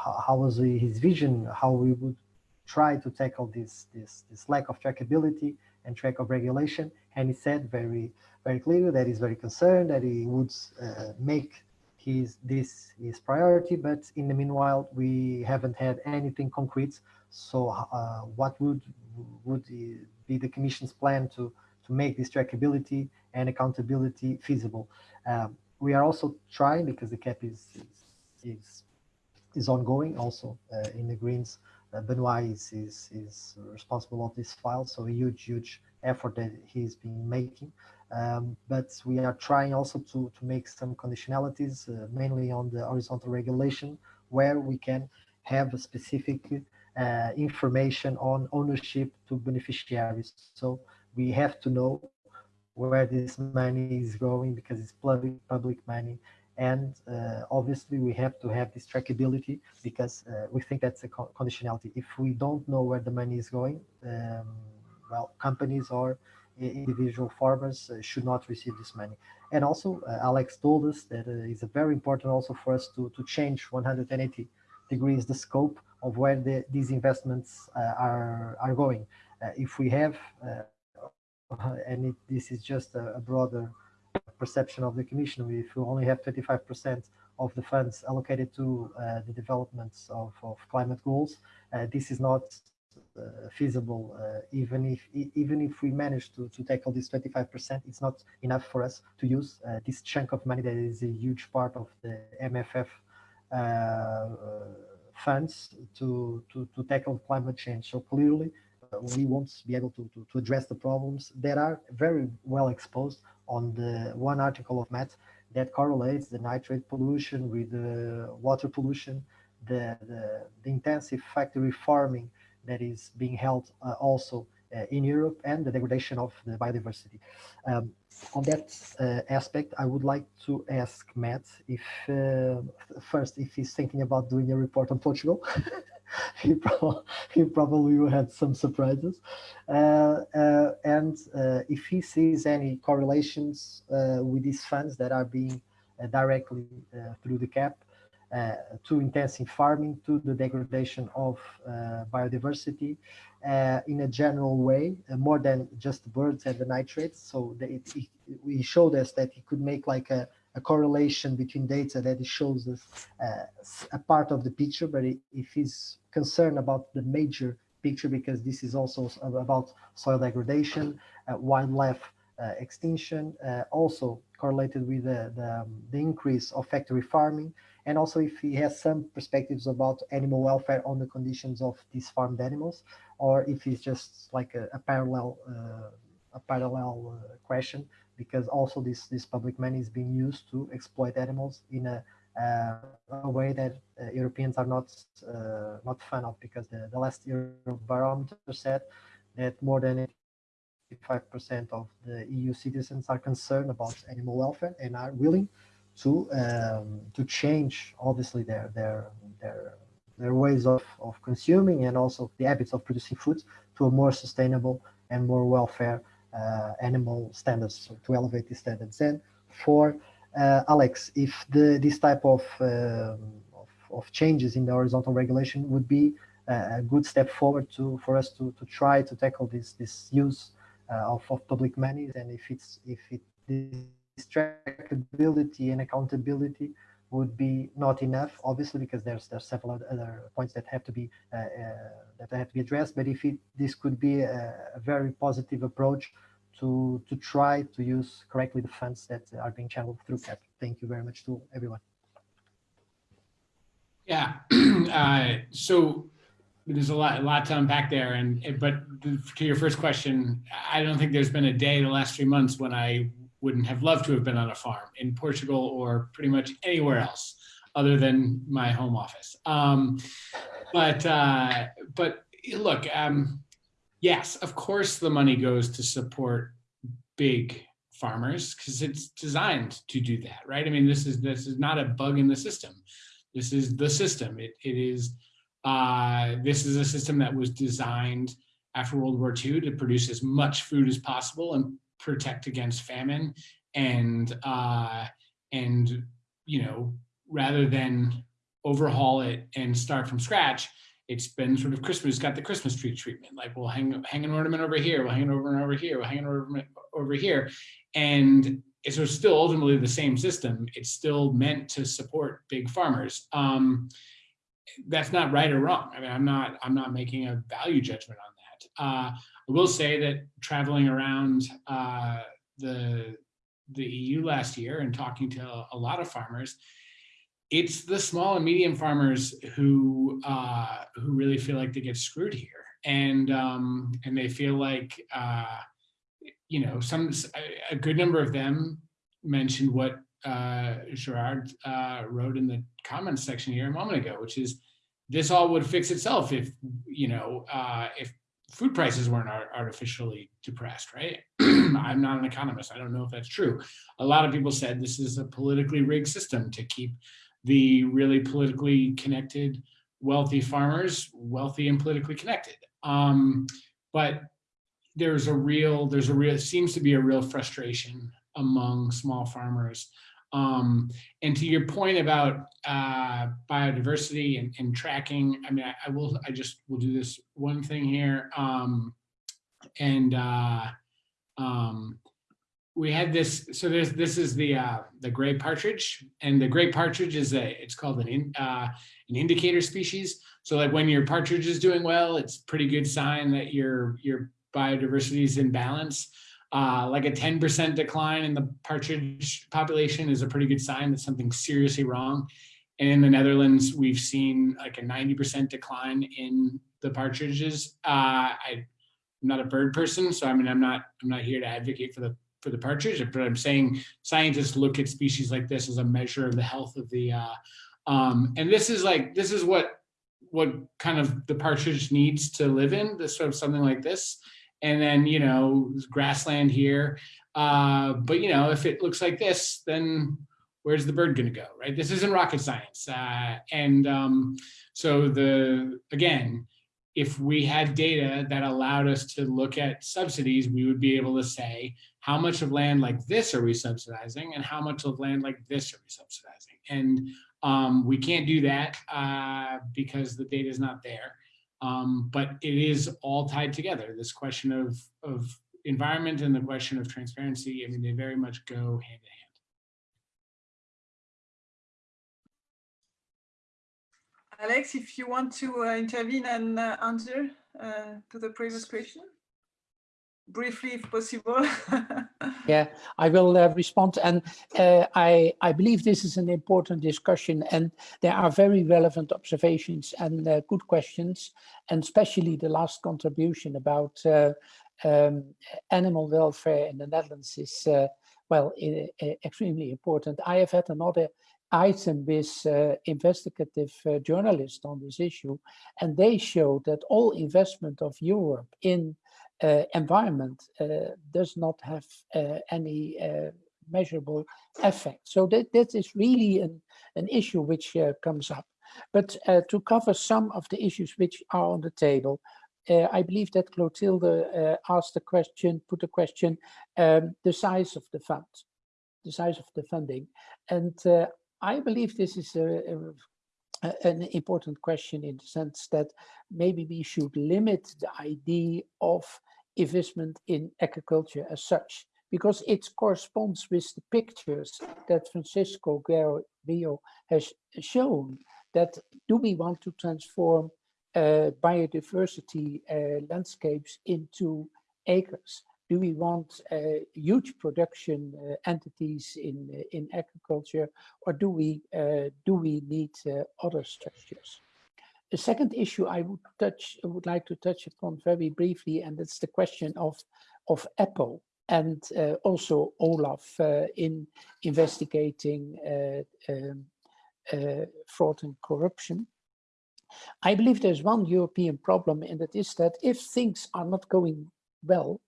how, how, was his vision, how we would try to tackle this, this, this lack of trackability and track of regulation. And he said very, very clearly that he's very concerned that he would uh, make his this is priority but in the meanwhile we haven't had anything concrete so uh, what would would be the commission's plan to to make this trackability and accountability feasible. Um, we are also trying because the CAP is is is, ongoing also uh, in the Greens. Uh, Benoit is, is is responsible of this file, so a huge huge effort that he's been making. Um, but we are trying also to to make some conditionalities, uh, mainly on the horizontal regulation, where we can have specific uh, information on ownership to beneficiaries. So we have to know where this money is going because it's public public money and uh, obviously we have to have this trackability because uh, we think that's a conditionality if we don't know where the money is going um, well companies or individual farmers uh, should not receive this money and also uh, alex told us that uh, it's very important also for us to to change 180 degrees the scope of where the, these investments are are going if we have and it, this is just a, a, broader perception of the Commission. If we only have 25% of the funds allocated to uh, the developments of, of climate goals, uh, this is not feasible. Uh, even if even if we manage to, to tackle this 25%, it's not enough for us to use uh, this chunk of money that is a huge part of the MFF uh, funds to, to, to tackle climate change. So clearly, we won't be able to, to, to, address the problems that are very well exposed on the one article of Matt that correlates the nitrate pollution with the water pollution, the, the, the intensive factory farming that is being held uh, also uh, in Europe and the degradation of the biodiversity. Um, on that uh, aspect, I would like to ask Matt if uh, first if he's thinking about doing a report on Portugal. [laughs] he, pro he probably had some surprises. Uh, uh, and if he sees any correlations with these funds that are being directly through the CAP to intensive farming, to the degradation of biodiversity in a general way, more than just birds and the nitrates. So it, it, he showed us that he could make like a, a correlation between data that shows us uh, a part of the picture, but if he's concerned about the major picture, because this is also about soil degradation, uh, wildlife uh, extinction, uh, also correlated with the, the, um, the, increase of factory farming, and also if he has some perspectives about animal welfare on the conditions of these farmed animals, or if it's just like a, a parallel uh, a parallel uh, question because also this this public money is being used to exploit animals in a, uh, a way that uh, Europeans are not uh, not fan of because the, the last barometer said that more than 85% of the EU citizens are concerned about animal welfare and are willing to um, to change obviously their their their their ways of, of consuming and also the habits of producing food to a more sustainable and more welfare uh, animal standards so to elevate these standards. And for uh, Alex, if the this type of, um, of, of changes in the horizontal regulation would be a good step forward to for us to to try to tackle this this use uh, of, of public money and if it's if it trackability and accountability would be not enough, obviously, because there's there's several other points that have to be uh, uh, that have to be addressed. But if it, this could be a, a, very positive approach to to try to use correctly the funds that are being channeled through CAP. Thank you very much to everyone. Yeah, [clears throat] uh, so there's a lot a lot to unpack there, and but to your first question, I don't think there's been a day the last three months when I wouldn't have loved to have been on a farm in Portugal or pretty much anywhere else other than my home office. Um, but uh, but look, um, yes, of course the money goes to support big farmers because it's designed to do that, right? I mean, this is this is not a bug in the system. This is the system. It it is uh, this is a system that was designed after World War II to produce as much food as possible and protect against famine and uh, and you know rather than overhaul it and start from scratch it's been sort of Christmas got the Christmas tree treatment. Like we'll hang hang an ornament over here we'll hang an ornament over here we'll hang an ornament over here. And it's still ultimately the same system. It's still meant to support big farmers. Um, that's not right or wrong. I mean I'm not I'm not making a value judgment on that. Uh, I will say that traveling around uh, the the EU last year and talking to a lot of farmers, it's the small and medium farmers who uh, who really feel like they get screwed here, and um, and they feel like uh, you know some a good number of them mentioned what uh, Gerard uh, wrote in the comments section here a moment ago, which is this all would fix itself if you know uh, if food prices weren't artificially depressed, right? [clears throat] I'm not an economist. I don't know if that's true. A lot of people said this is a politically rigged system to keep the really politically connected, wealthy farmers, wealthy and politically connected. Um, but there's a real, there's a real, seems to be a real frustration among small farmers. Um, and to your point about uh, biodiversity and, and, tracking, I mean, I, I, will, I just will do this one thing here. Um, and uh, um, we had this, so there's, this is the uh, the gray partridge, and the gray partridge is a, it's called an, in, uh, an indicator species. So like when your partridge is doing well, it's pretty good sign that your, your biodiversity is in balance. Uh, like a 10% decline in the partridge population is a pretty good sign that something's seriously wrong. And in the Netherlands, we've seen like a 90% decline in the partridges. Uh, I, am not a bird person, so I mean, I'm not, I'm not here to advocate for the for the partridge, but I'm saying scientists look at species like this as a measure of the health of the, uh, um, and this is like, this is what, what kind of the partridge needs to live in, this sort of something like this. And then, you know, grassland here. Uh, but, you know, if it looks like this, then where's the bird gonna go, right? This isn't rocket science. Uh, and um, so the, again, if we had data that allowed us to look at subsidies, we would be able to say, how much of land like this are we subsidizing and how much of land like this are we subsidizing? And um, we can't do that uh, because the data is not there. Um, but it is all tied together. This question of, of environment and the question of transparency, I mean, they very much go hand in hand. Alex, if you want to uh, intervene and uh, answer uh, to the previous question briefly if possible. [laughs] yeah, I will uh, respond. And uh, I, I believe this is an important discussion and there are very relevant observations and uh, good questions, and especially the last contribution about uh, um, animal welfare in the Netherlands is, uh, well, extremely important. I have had another item with uh, investigative uh, journalists on this issue, and they showed that all investment of Europe in environment uh, does not have uh, any measurable effect. So that, that is really an, an issue which comes up. But to cover some of the issues which are on the table, uh, I believe that Clotilde uh, asked the question, put the question, um, the size of the fund, the size of the funding. And uh, I believe this is a, a, an important question in the sense that maybe we should limit the idea of investment in agriculture as such, because it corresponds with the pictures that Francisco Rio has shown that do we want to transform uh, biodiversity uh, landscapes into acres? Do we want uh, huge production uh, entities in uh, in agriculture, or do we uh, do we need other structures? The second issue I would touch, would like to touch upon very briefly, and it's the question of of EPPO and uh, also Olaf uh, in investigating uh, um, uh, fraud and corruption. I believe there's one European problem, and that is that if things are not going well,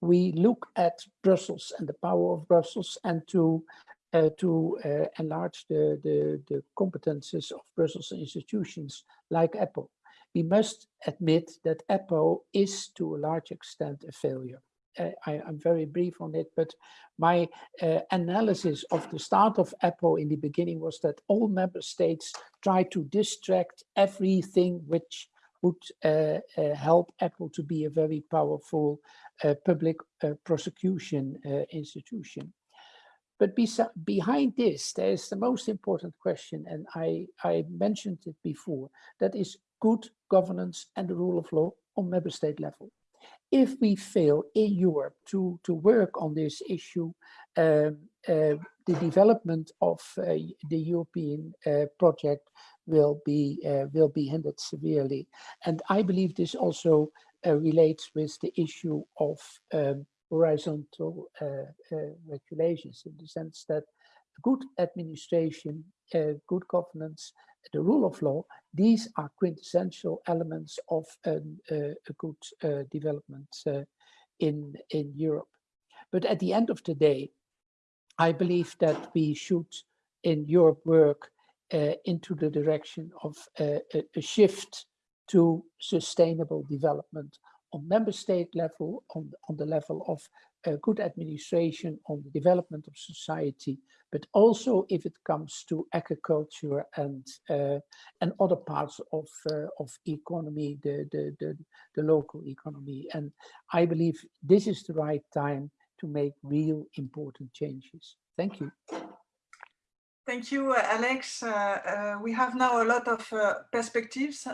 we look at Brussels and the power of Brussels and to to uh, enlarge the, the, the competences of Brussels institutions like EPPO. We must admit that EPPO is to a large extent a failure. Uh, I, am very brief on it, but my uh, analysis of the start of EPPO in the beginning was that all member states try to distract everything which would uh, uh help EPPO to be a very powerful public prosecution institution. But behind this, there is the most important question, and I, I mentioned it before, that is good governance and the rule of law on member state level. if we fail in Europe to, to work on this issue, uh, the development of uh, the European uh, project will be uh, will be hindered severely. And I believe this also uh, relates with the issue of um, horizontal uh, regulations in the sense that good administration, good governance, the rule of law, these are quintessential elements of a good development in, in Europe. But at the end of the day, I believe that we should in Europe work uh, into the direction of uh, a, a, shift to sustainable development on member state level, on, on the level of uh, good administration, on the development of society, but also if it comes to agriculture and uh, and other parts of uh, of economy, the, the, the the local economy. And I believe this is the right time to make real important changes. Thank you. Thank you, uh, Alex. Uh, uh, we have now a lot of perspectives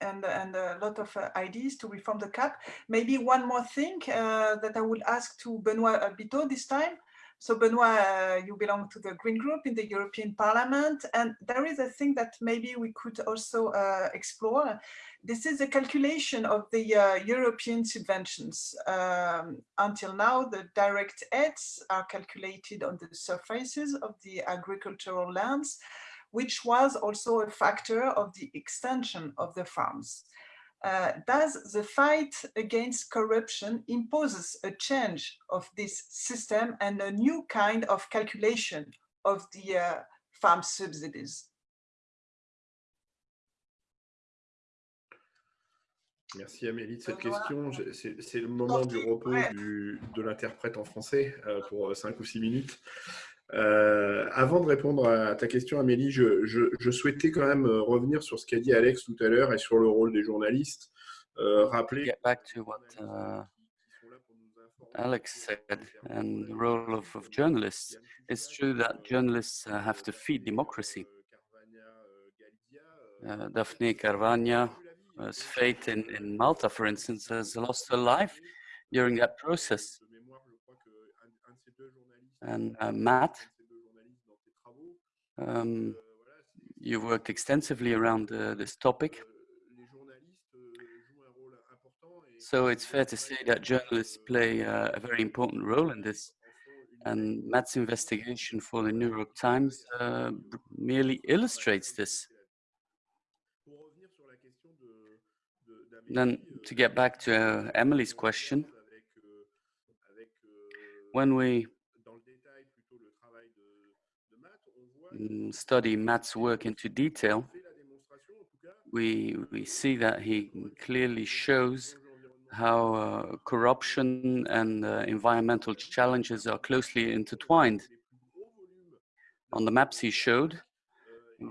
and, and a lot of uh, ideas to reform the CAP. Maybe one more thing that I would ask to Benoit Biteau this time. So Benoit, you belong to the Green Group in the European Parliament, and there is a thing that maybe we could also explore this is a calculation of the uh, European subventions. Um, until now, the direct aids are calculated on the surfaces of the agricultural lands, which was also a factor of the extension of the farms. Uh, does the fight against corruption imposes a change of this system and a new kind of calculation of the uh, farm subsidies? Merci Amélie de cette question. C'est le moment du repos du, de l'interprète en français euh, pour 5 ou 6 minutes. Euh, avant de répondre à ta question, Amélie, je, je, je souhaitais quand même euh, revenir sur ce qu'a dit Alex tout à l'heure et sur le rôle des journalistes. Euh, rappeler. Get back to what uh, Alex said and the role of, of journalists. It's true that journalists uh, have to feed democracy. Uh, Daphne Caruana whose fate in, in Malta, for instance, has lost her life during that process. And uh, Matt, um, you worked extensively around uh, this topic. So it's fair to say that journalists play uh, a very important role in this. And Matt's investigation for the New York Times uh, merely illustrates this. Then to get back to uh, Emily's question, when we study Matt's work into detail, we, we see that he clearly shows how uh, corruption and uh, environmental challenges are closely intertwined. On the maps he showed,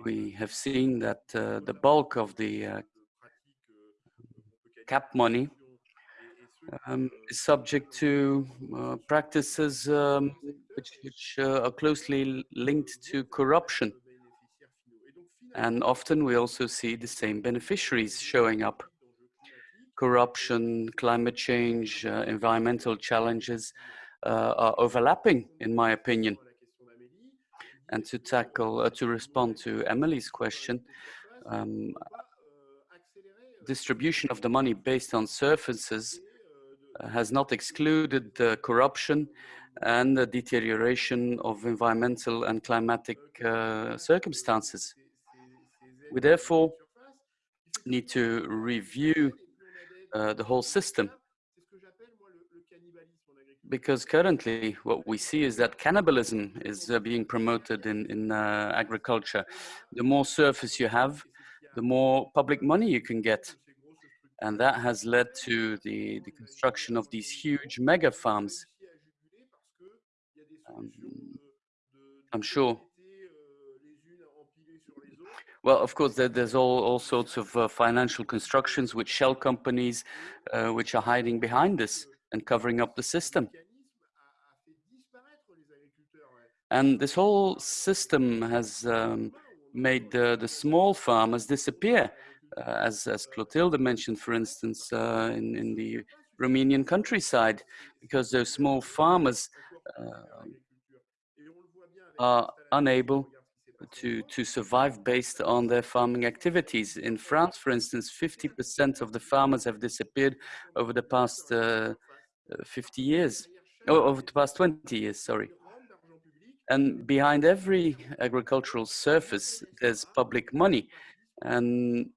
we have seen that uh, the bulk of the uh, CAP money um, is subject to uh, practices um, which, which uh, are closely linked to corruption. And often we also see the same beneficiaries showing up. Corruption, climate change, uh, environmental challenges uh, are overlapping, in my opinion. And to tackle, uh, to respond to Emily's question, um, distribution of the money based on surfaces has not excluded the corruption and the deterioration of environmental and climatic uh, circumstances. We therefore need to review uh, the whole system because currently what we see is that cannibalism is uh, being promoted in, in uh, agriculture. The more surface you have, the more public money you can get. And that has led to the, the construction of these huge mega farms. Um, I'm sure. Well, of course, there, there's all, all sorts of uh, financial constructions with shell companies uh, which are hiding behind this and covering up the system. And this whole system has um, made the, the small farmers disappear. Uh, as, as Clotilde mentioned, for instance, uh, in, in the Romanian countryside, because those small farmers uh, are unable to, to survive based on their farming activities. In France, for instance, 50% of the farmers have disappeared over the past uh, 50 years, oh, over the past 20 years, sorry. And behind every agricultural surface, there's public money. And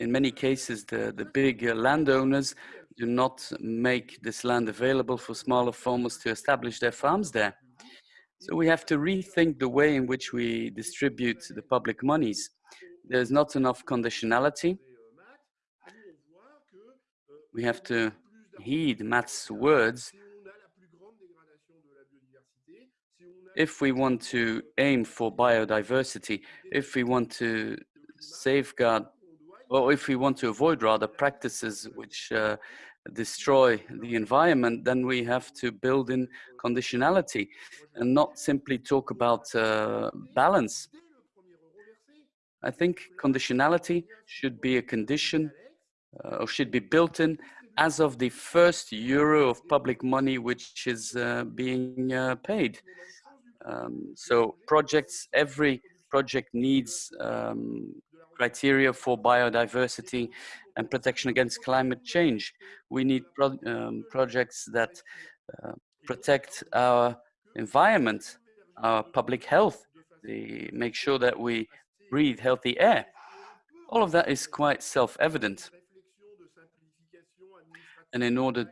in many cases, the, the big uh, landowners do not make this land available for smaller farmers to establish their farms there. So we have to rethink the way in which we distribute the public monies. There's not enough conditionality. We have to heed Matt's words if we want to aim for biodiversity, if we want to safeguard, or if we want to avoid rather practices which uh, destroy the environment, then we have to build in conditionality and not simply talk about uh, balance. I think conditionality should be a condition uh, or should be built in as of the first euro of public money which is uh, being uh, paid. Um, so projects, every project needs um, criteria for biodiversity and protection against climate change. We need pro um, projects that uh, protect our environment, our public health, they make sure that we breathe healthy air. All of that is quite self-evident. And in order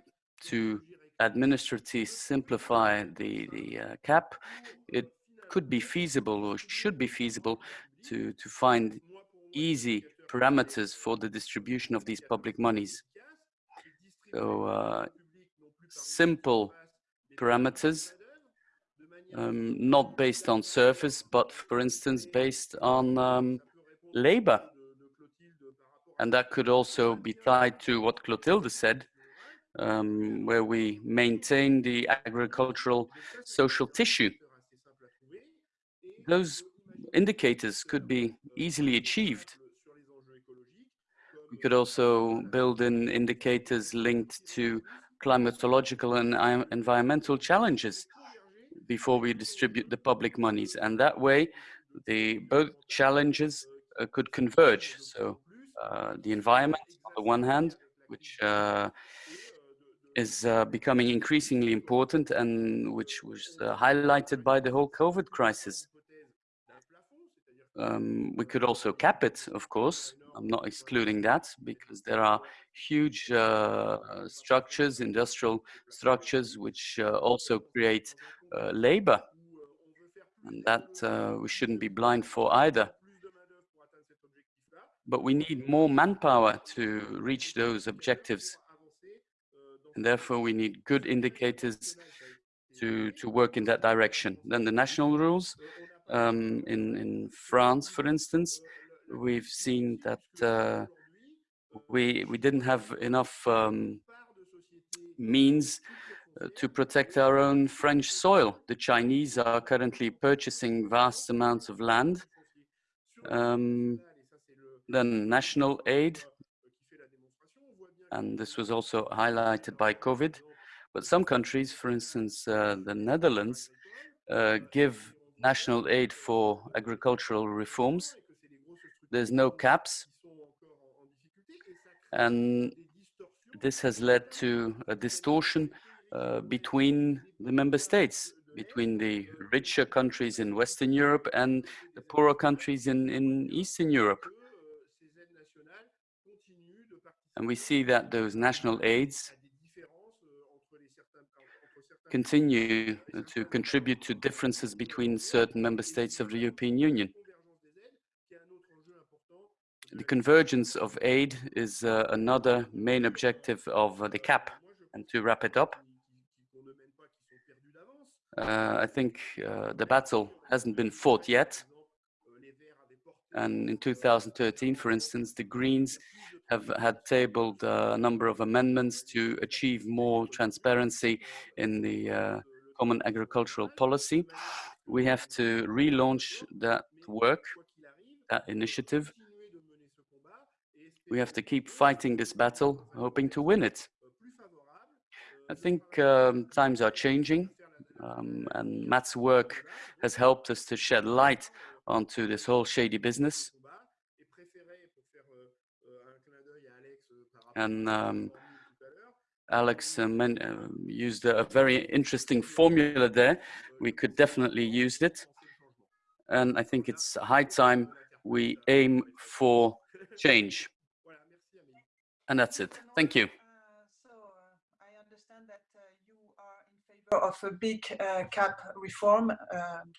to administratively simplify the, the uh, CAP, it could be feasible or should be feasible to, to find easy parameters for the distribution of these public monies. So uh, simple parameters, um, not based on surface, but for instance, based on um, labor. And that could also be tied to what Clotilde said, um, where we maintain the agricultural social tissue. Those indicators could be easily achieved. We could also build in indicators linked to climatological and environmental challenges before we distribute the public monies. And that way, the both challenges uh, could converge. So uh, the environment on the one hand, which uh, is uh, becoming increasingly important and which was uh, highlighted by the whole COVID crisis. Um, we could also cap it, of course. I'm not excluding that because there are huge uh, structures, industrial structures, which uh, also create uh, labor. And that uh, we shouldn't be blind for either. But we need more manpower to reach those objectives. And therefore, we need good indicators to, to work in that direction. Then the national rules, um, in, in France, for instance, we've seen that uh, we, we didn't have enough um, means uh, to protect our own French soil. The Chinese are currently purchasing vast amounts of land. Um, then national aid, and this was also highlighted by COVID. But some countries, for instance, uh, the Netherlands, uh, give national aid for agricultural reforms. There's no caps. And this has led to a distortion uh, between the member states, between the richer countries in Western Europe and the poorer countries in, in Eastern Europe. And we see that those national aids continue to contribute to differences between certain member states of the European Union. The convergence of aid is uh, another main objective of uh, the CAP. And to wrap it up, uh, I think uh, the battle hasn't been fought yet. And in 2013, for instance, the Greens have had tabled a number of amendments to achieve more transparency in the uh, common agricultural policy. We have to relaunch that work, that initiative, we have to keep fighting this battle, hoping to win it. I think um, times are changing, um, and Matt's work has helped us to shed light onto this whole shady business. And um, Alex uh, uh, used a very interesting formula there. We could definitely use it. And I think it's high time we aim for change. And that's it. Thank you. so uh, I understand that uh, you are in favor of a big uh, CAP reform, um,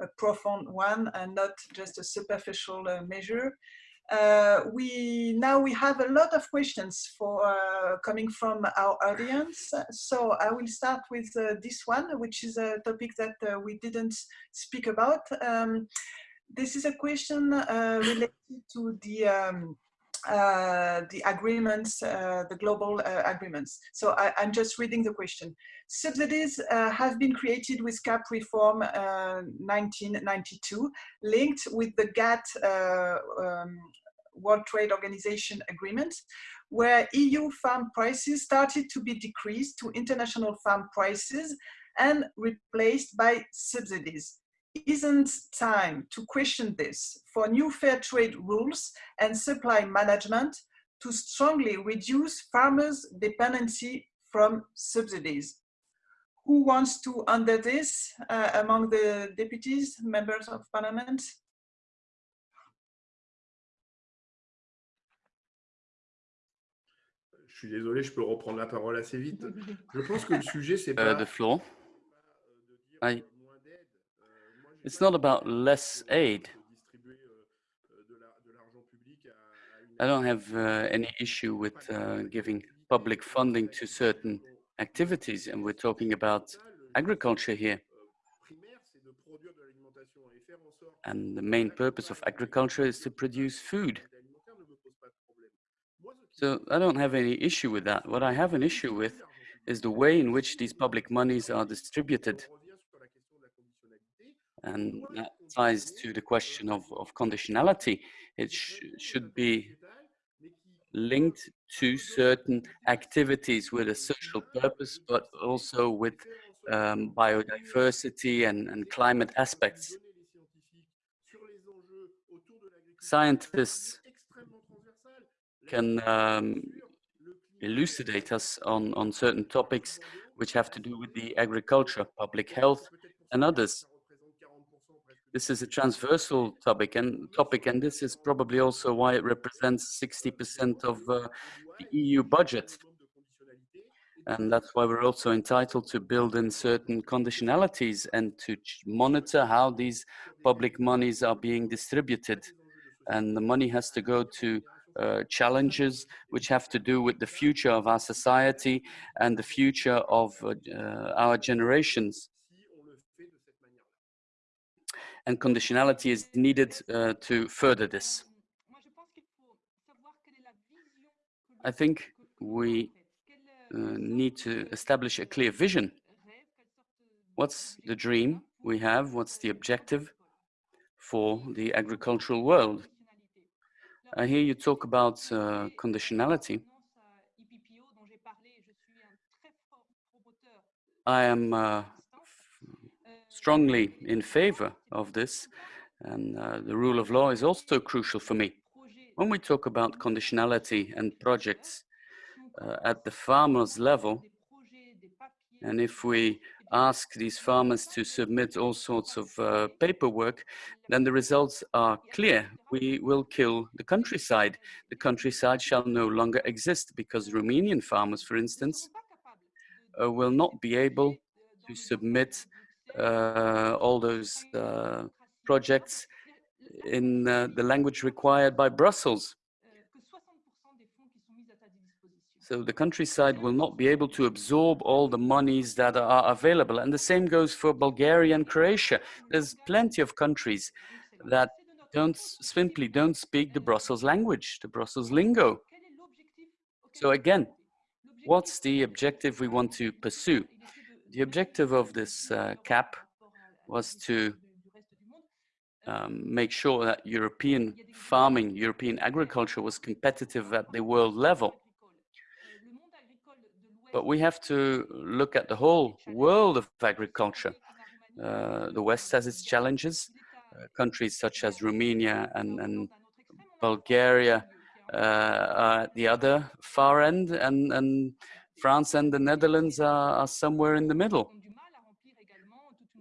a profound one, and not just a superficial measure. Uh, we now we have a lot of questions for uh, coming from our audience. So I will start with this one, which is a topic that we didn't speak about. Um, this is a question related to the um, uh, the agreements, uh, the global uh, agreements. So I, am just reading the question. Subsidies uh, have been created with CAP reform 1992, uh, linked with the GATT um, World Trade Organization agreement, where EU farm prices started to be decreased to international farm prices and replaced by subsidies isn't time to question this for new fair trade rules and supply management to strongly reduce farmers' dependency from subsidies. Who wants to under this uh, among the deputies, members of parliament? Je suis désolé, je peux reprendre la parole assez vite. Je pense que le sujet, c'est uh, pas... the floor. It's not about less aid. I don't have uh, any issue with uh, giving public funding to certain activities, and we're talking about agriculture here. And the main purpose of agriculture is to produce food. So I don't have any issue with that. What I have an issue with is the way in which these public monies are distributed. And that ties to the question of, of conditionality. It sh should be linked to certain activities with a social purpose, but also with um, biodiversity and, and climate aspects. Scientists can um, elucidate us on, on certain topics which have to do with the agriculture, public health, and others. This is a transversal topic and topic, and this is probably also why it represents 60% of uh, the EU budget. And that's why we're also entitled to build in certain conditionalities and to monitor how these public monies are being distributed. And the money has to go to uh, challenges which have to do with the future of our society and the future of uh, our generations and conditionality is needed uh, to further this. I think we uh, need to establish a clear vision. What's the dream we have? What's the objective for the agricultural world? I hear you talk about uh, conditionality. I am uh, strongly in favor of this. And uh, the rule of law is also crucial for me. When we talk about conditionality and projects uh, at the farmers level, and if we ask these farmers to submit all sorts of uh, paperwork, then the results are clear. We will kill the countryside. The countryside shall no longer exist because Romanian farmers, for instance, uh, will not be able to submit all those uh, projects in uh, the language required by Brussels. So the countryside will not be able to absorb all the monies that are available. And the same goes for Bulgaria and Croatia. There's plenty of countries that don't simply don't speak the Brussels language, the Brussels lingo. So again, what's the objective we want to pursue? The objective of this uh, CAP was to um, make sure that European farming, European agriculture was competitive at the world level. But we have to look at the whole world of agriculture. Uh, the West has its challenges. Uh, countries such as Romania and, and Bulgaria uh, are at the other far end, and, and France and the Netherlands are, are somewhere in the middle.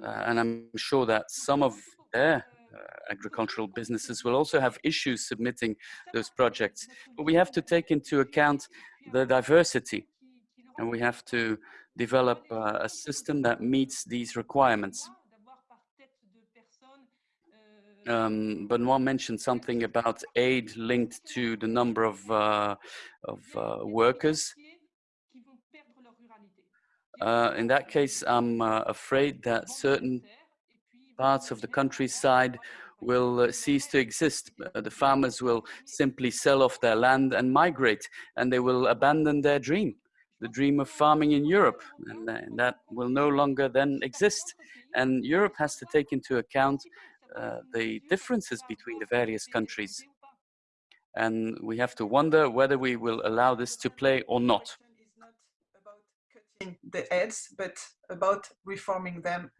Uh, and I'm sure that some of their uh, agricultural businesses will also have issues submitting those projects. But we have to take into account the diversity and we have to develop uh, a system that meets these requirements. Um, Benoit mentioned something about aid linked to the number of, uh, of uh, workers. Uh, in that case, I'm uh, afraid that certain parts of the countryside will uh, cease to exist. Uh, the farmers will simply sell off their land and migrate, and they will abandon their dream, the dream of farming in Europe, and, that will no longer then exist. And Europe has to take into account uh, the differences between the various countries. And we have to wonder whether we will allow this to play or not. The ads, but about reforming them.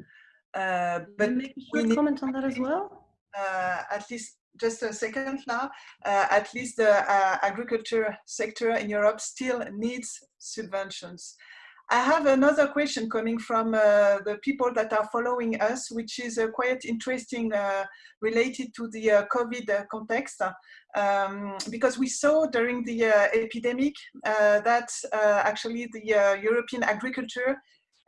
Uh, but make a short comment on that as well. Uh, at least just a second now, uh, at least the uh, agriculture sector in Europe still needs subventions. I have another question coming from uh, the people that are following us, which is uh, quite interesting uh, related to the uh, COVID uh, context. Um, because we saw during the uh, epidemic that actually the European agriculture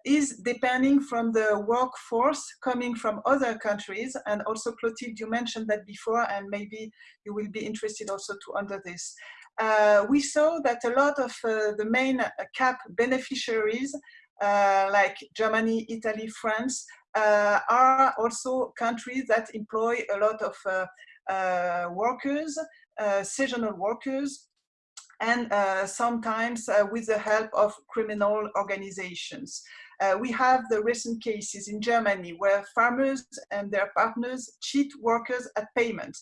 is depending from the workforce coming from other countries. And also, Clotilde, you mentioned that before, and maybe you will be interested also to under this uh, we saw that a lot of uh, the main CAP beneficiaries, uh, like Germany, Italy, France, uh, are also countries that employ a lot of uh, uh, workers, seasonal workers, and sometimes with the help of criminal organizations. we have the recent cases in Germany where farmers and their partners cheat workers at payment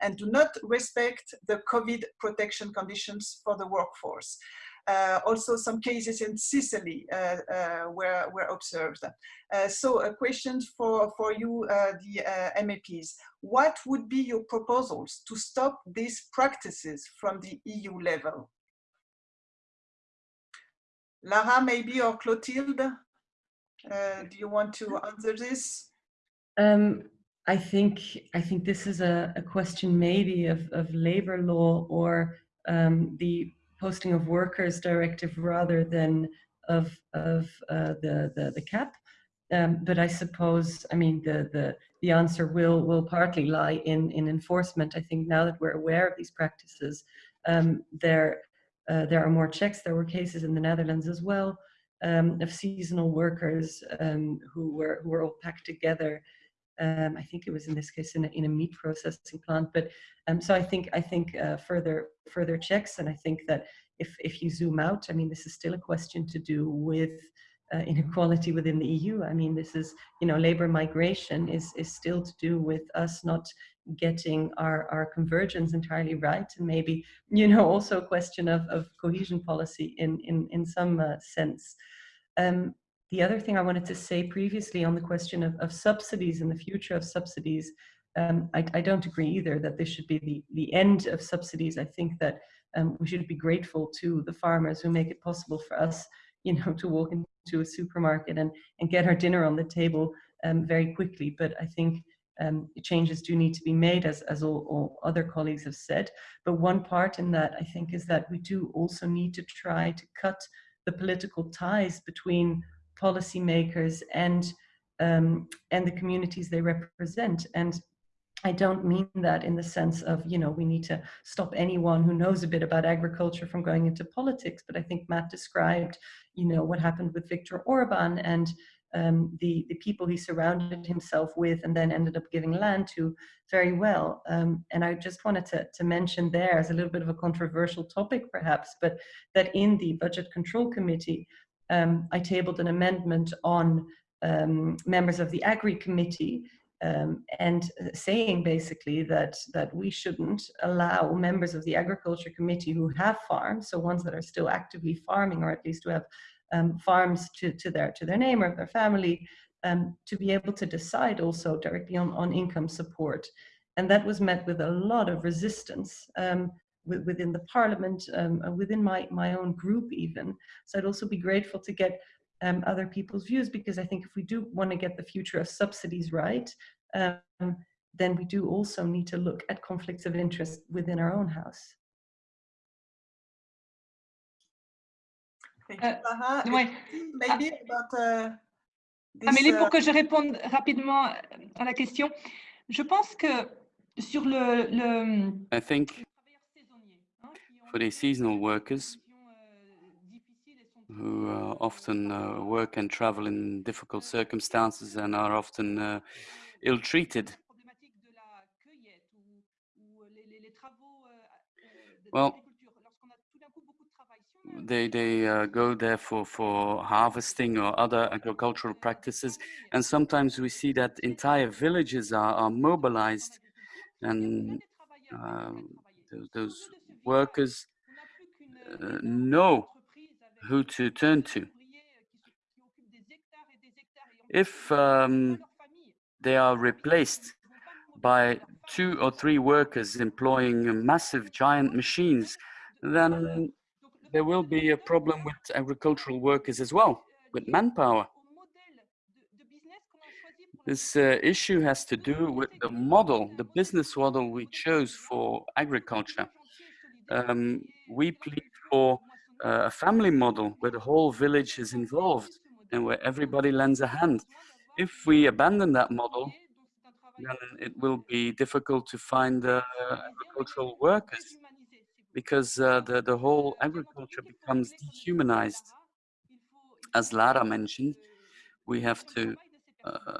and do not respect the COVID protection conditions for the workforce. Uh, also some cases in Sicily uh, uh, were, were observed. Uh, so a question for, for you, uh, the uh, MEPs. What would be your proposals to stop these practices from the EU level? Lara, maybe, or Clotilde, do you want to answer this? Um, I think I think this is a, a question maybe of, of labor law or um, the posting of workers directive rather than of of uh, the, the the CAP. Um, but I suppose I mean the the the answer will will partly lie in in enforcement. I think now that we're aware of these practices, um, there uh, there are more checks. There were cases in the Netherlands as well um, of seasonal workers um, who were who were all packed together um, I think it was in this case in a, in a meat processing plant. But um, so I think I think uh, further further checks, and I think that if if you zoom out, I mean, this is still a question to do with uh, inequality within the EU. I mean, this is you know labor migration is is still to do with us not getting our our convergence entirely right, and maybe you know also a question of of cohesion policy in in in some uh, sense. Um, the other thing I wanted to say previously on the question of, of subsidies and the future of subsidies, um, I, I, don't agree either that this should be the, the end of subsidies. I think that um, we should be grateful to the farmers who make it possible for us, you know, to walk into a supermarket and, and get our dinner on the table um, very quickly. But I think um, changes do need to be made, as, as all, all, other colleagues have said. But one part in that, I think, is that we do also need to try to cut the political ties between policymakers and um, and the communities they represent. And I don't mean that in the sense of, you know, we need to stop anyone who knows a bit about agriculture from going into politics. But I think Matt described, you know, what happened with Viktor Orban and um, the, the people he surrounded himself with and then ended up giving land to very well. Um, and I just wanted to, to mention there as a little bit of a controversial topic perhaps, but that in the Budget Control Committee, um, I tabled an amendment on um, members of the Agri Committee um, and saying basically that that we shouldn't allow members of the agriculture committee who have farms, so ones that are still actively farming or at least who have um, farms to, to their to their name or their family, um, to be able to decide also directly on, on income support. And that was met with a lot of resistance um, within the parliament, um, within my, my own group even. So I'd also be grateful to get um, other people's views because I think if we do want to get the future of subsidies right, um, then we do also need to look at conflicts of interest within our own house. Thank you, uh, ouais. Maybe about uh, this, Amélie, pour uh, que je réponde rapidement à la question, je pense que sur le, le I think for the seasonal workers, who uh, often uh, work and travel in difficult circumstances and are often uh, ill-treated. Well, they, they uh, go there for, for harvesting or other agricultural practices. And sometimes we see that entire villages are, are mobilized and uh, those, those workers uh, know who to turn to. If um, they are replaced by two or three workers employing massive giant machines, then there will be a problem with agricultural workers as well, with manpower. This uh, issue has to do with the model, the business model we chose for agriculture. Um, we plead for uh, a family model where the whole village is involved and where everybody lends a hand. If we abandon that model, then it will be difficult to find uh, agricultural workers because uh, the, the whole agriculture becomes dehumanized. As Lara mentioned, we have to, uh,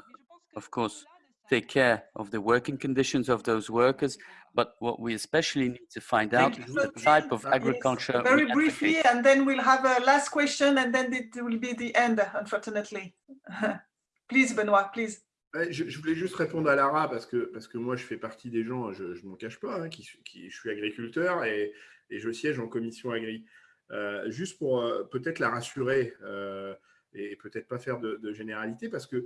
of course, take care of the working conditions of those workers, but what we especially need to find out is the type of agriculture. Yes, very briefly, and then we'll have a last question, and then it will be the end, unfortunately. [laughs] please, Benoît, please. Je, je, voulais juste répondre à Lara parce que, parce que moi, je fais partie des gens, je ne m'en cache pas, hein, qui, qui, je suis agriculteur et, et, je siège en commission agri. Euh, juste pour euh, peut-être la rassurer euh, et peut-être pas faire de, de généralité parce que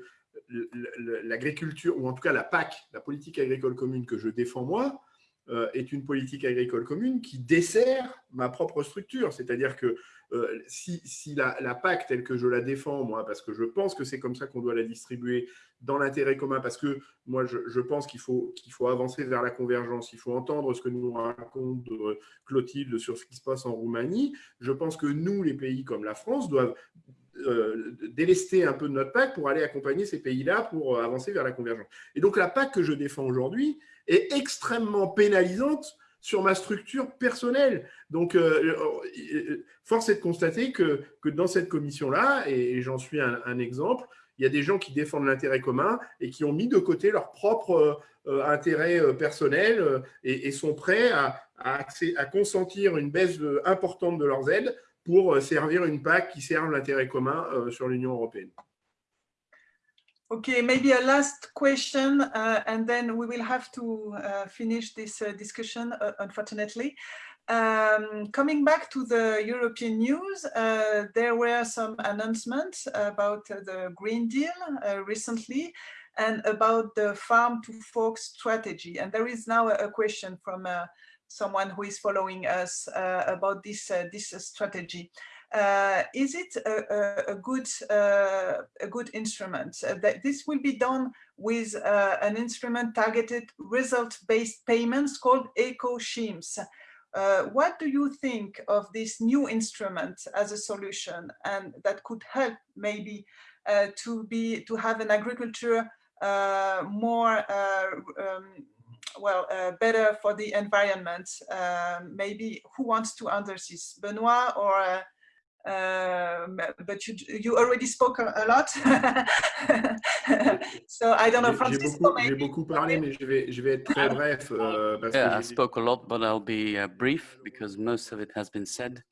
l'agriculture, ou en tout cas la PAC, la politique agricole commune que je défends moi, euh, est une politique agricole commune qui dessert ma propre structure. C'est-à-dire que euh, si, la, PAC telle que je la défends, moi, parce que je pense que c'est comme ça qu'on doit la distribuer dans l'intérêt commun, parce que moi, je, je pense qu'il faut, qu'il faut avancer vers la convergence, il faut entendre ce que nous raconte euh, Clotilde sur ce qui se passe en Roumanie. Je pense que nous, les pays comme la France, doivent euh, délester un peu de notre PAC pour aller accompagner ces pays-là pour euh, avancer vers la convergence. Et donc la PAC que je défends aujourd'hui est extrêmement pénalisante sur ma structure personnelle. Donc, euh, force est de constater que, que dans cette commission-là, et j'en suis un, exemple, il y a des gens qui défendent l'intérêt commun et qui ont mis de côté leur propre intérêt personnel et, sont prêts à, à, consentir une baisse importante de leurs aides pour euh, servir une PAC qui serve l'intérêt commun euh, sur l'Union européenne. Okay, maybe a last question, uh, and then we will have to uh, finish this uh, discussion, uh, unfortunately. Um, coming back to the European news, uh, there were some announcements about the Green Deal uh, recently and about the farm to fork strategy. And there is now a, a question from someone who is following us uh, about this uh, this strategy. Uh, is it a, a, a good a good instrument? that this will be done with an instrument targeted result-based payments called eco-schemes. Uh, what do you think of this new instrument as a solution and that could help maybe uh, to be to have an agriculture uh, more um, well, uh, better for the environment. Um, maybe who wants to answer this, Benoit or? Uh, um, but you, you already spoke a, a lot. [laughs] so I don't know, Francisco. J'ai beaucoup, beaucoup, parlé, mais je vais, je vais être très bref. Parce yeah, que I spoke a lot, but I'll be uh, brief because most of it has been said.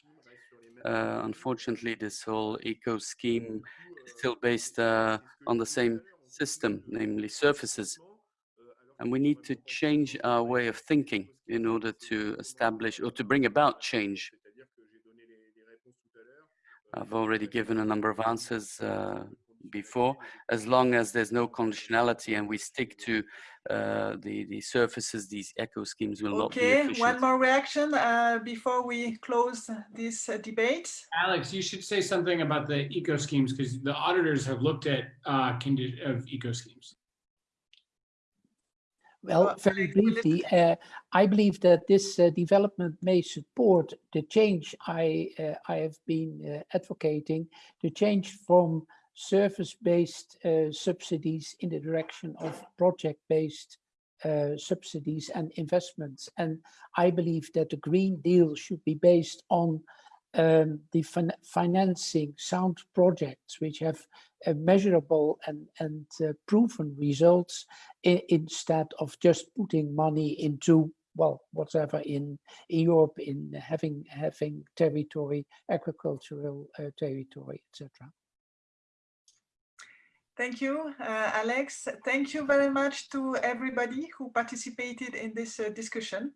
Uh, unfortunately, this whole eco scheme is still based uh, on the same system, namely surfaces And we need to change our way of thinking in order to establish or to bring about change. I've already given a number of answers uh, before. As long as there's no conditionality and we stick to uh, the, the surfaces, these eco schemes will not be Okay, one more reaction uh, before we close this uh, debate. Alex, you should say something about the eco schemes because the auditors have looked at uh, of eco schemes. Well, very Alex, will it- briefly, uh, I believe that this uh, development may support the change I, uh, I have been uh, advocating, the change from service-based uh, subsidies in the direction of project-based uh, subsidies and investments. And I believe that the Green Deal should be based on um, the fin financing sound projects which have uh, measurable and, and uh, proven results instead of just putting money into well whatever in, in Europe in having having territory agricultural uh, territory etc. Thank you, uh, Alex. Thank you very much to everybody who participated in this uh, discussion.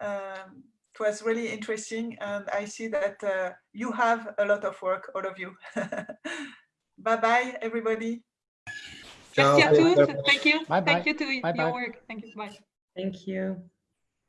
Um, it was really interesting and I see that uh, you have a lot of work, all of you. [laughs] Bye-bye, everybody. Merci à Ciao. Thank you. Bye bye. Thank you to Bye your work. Thank you. Bye. Thank you.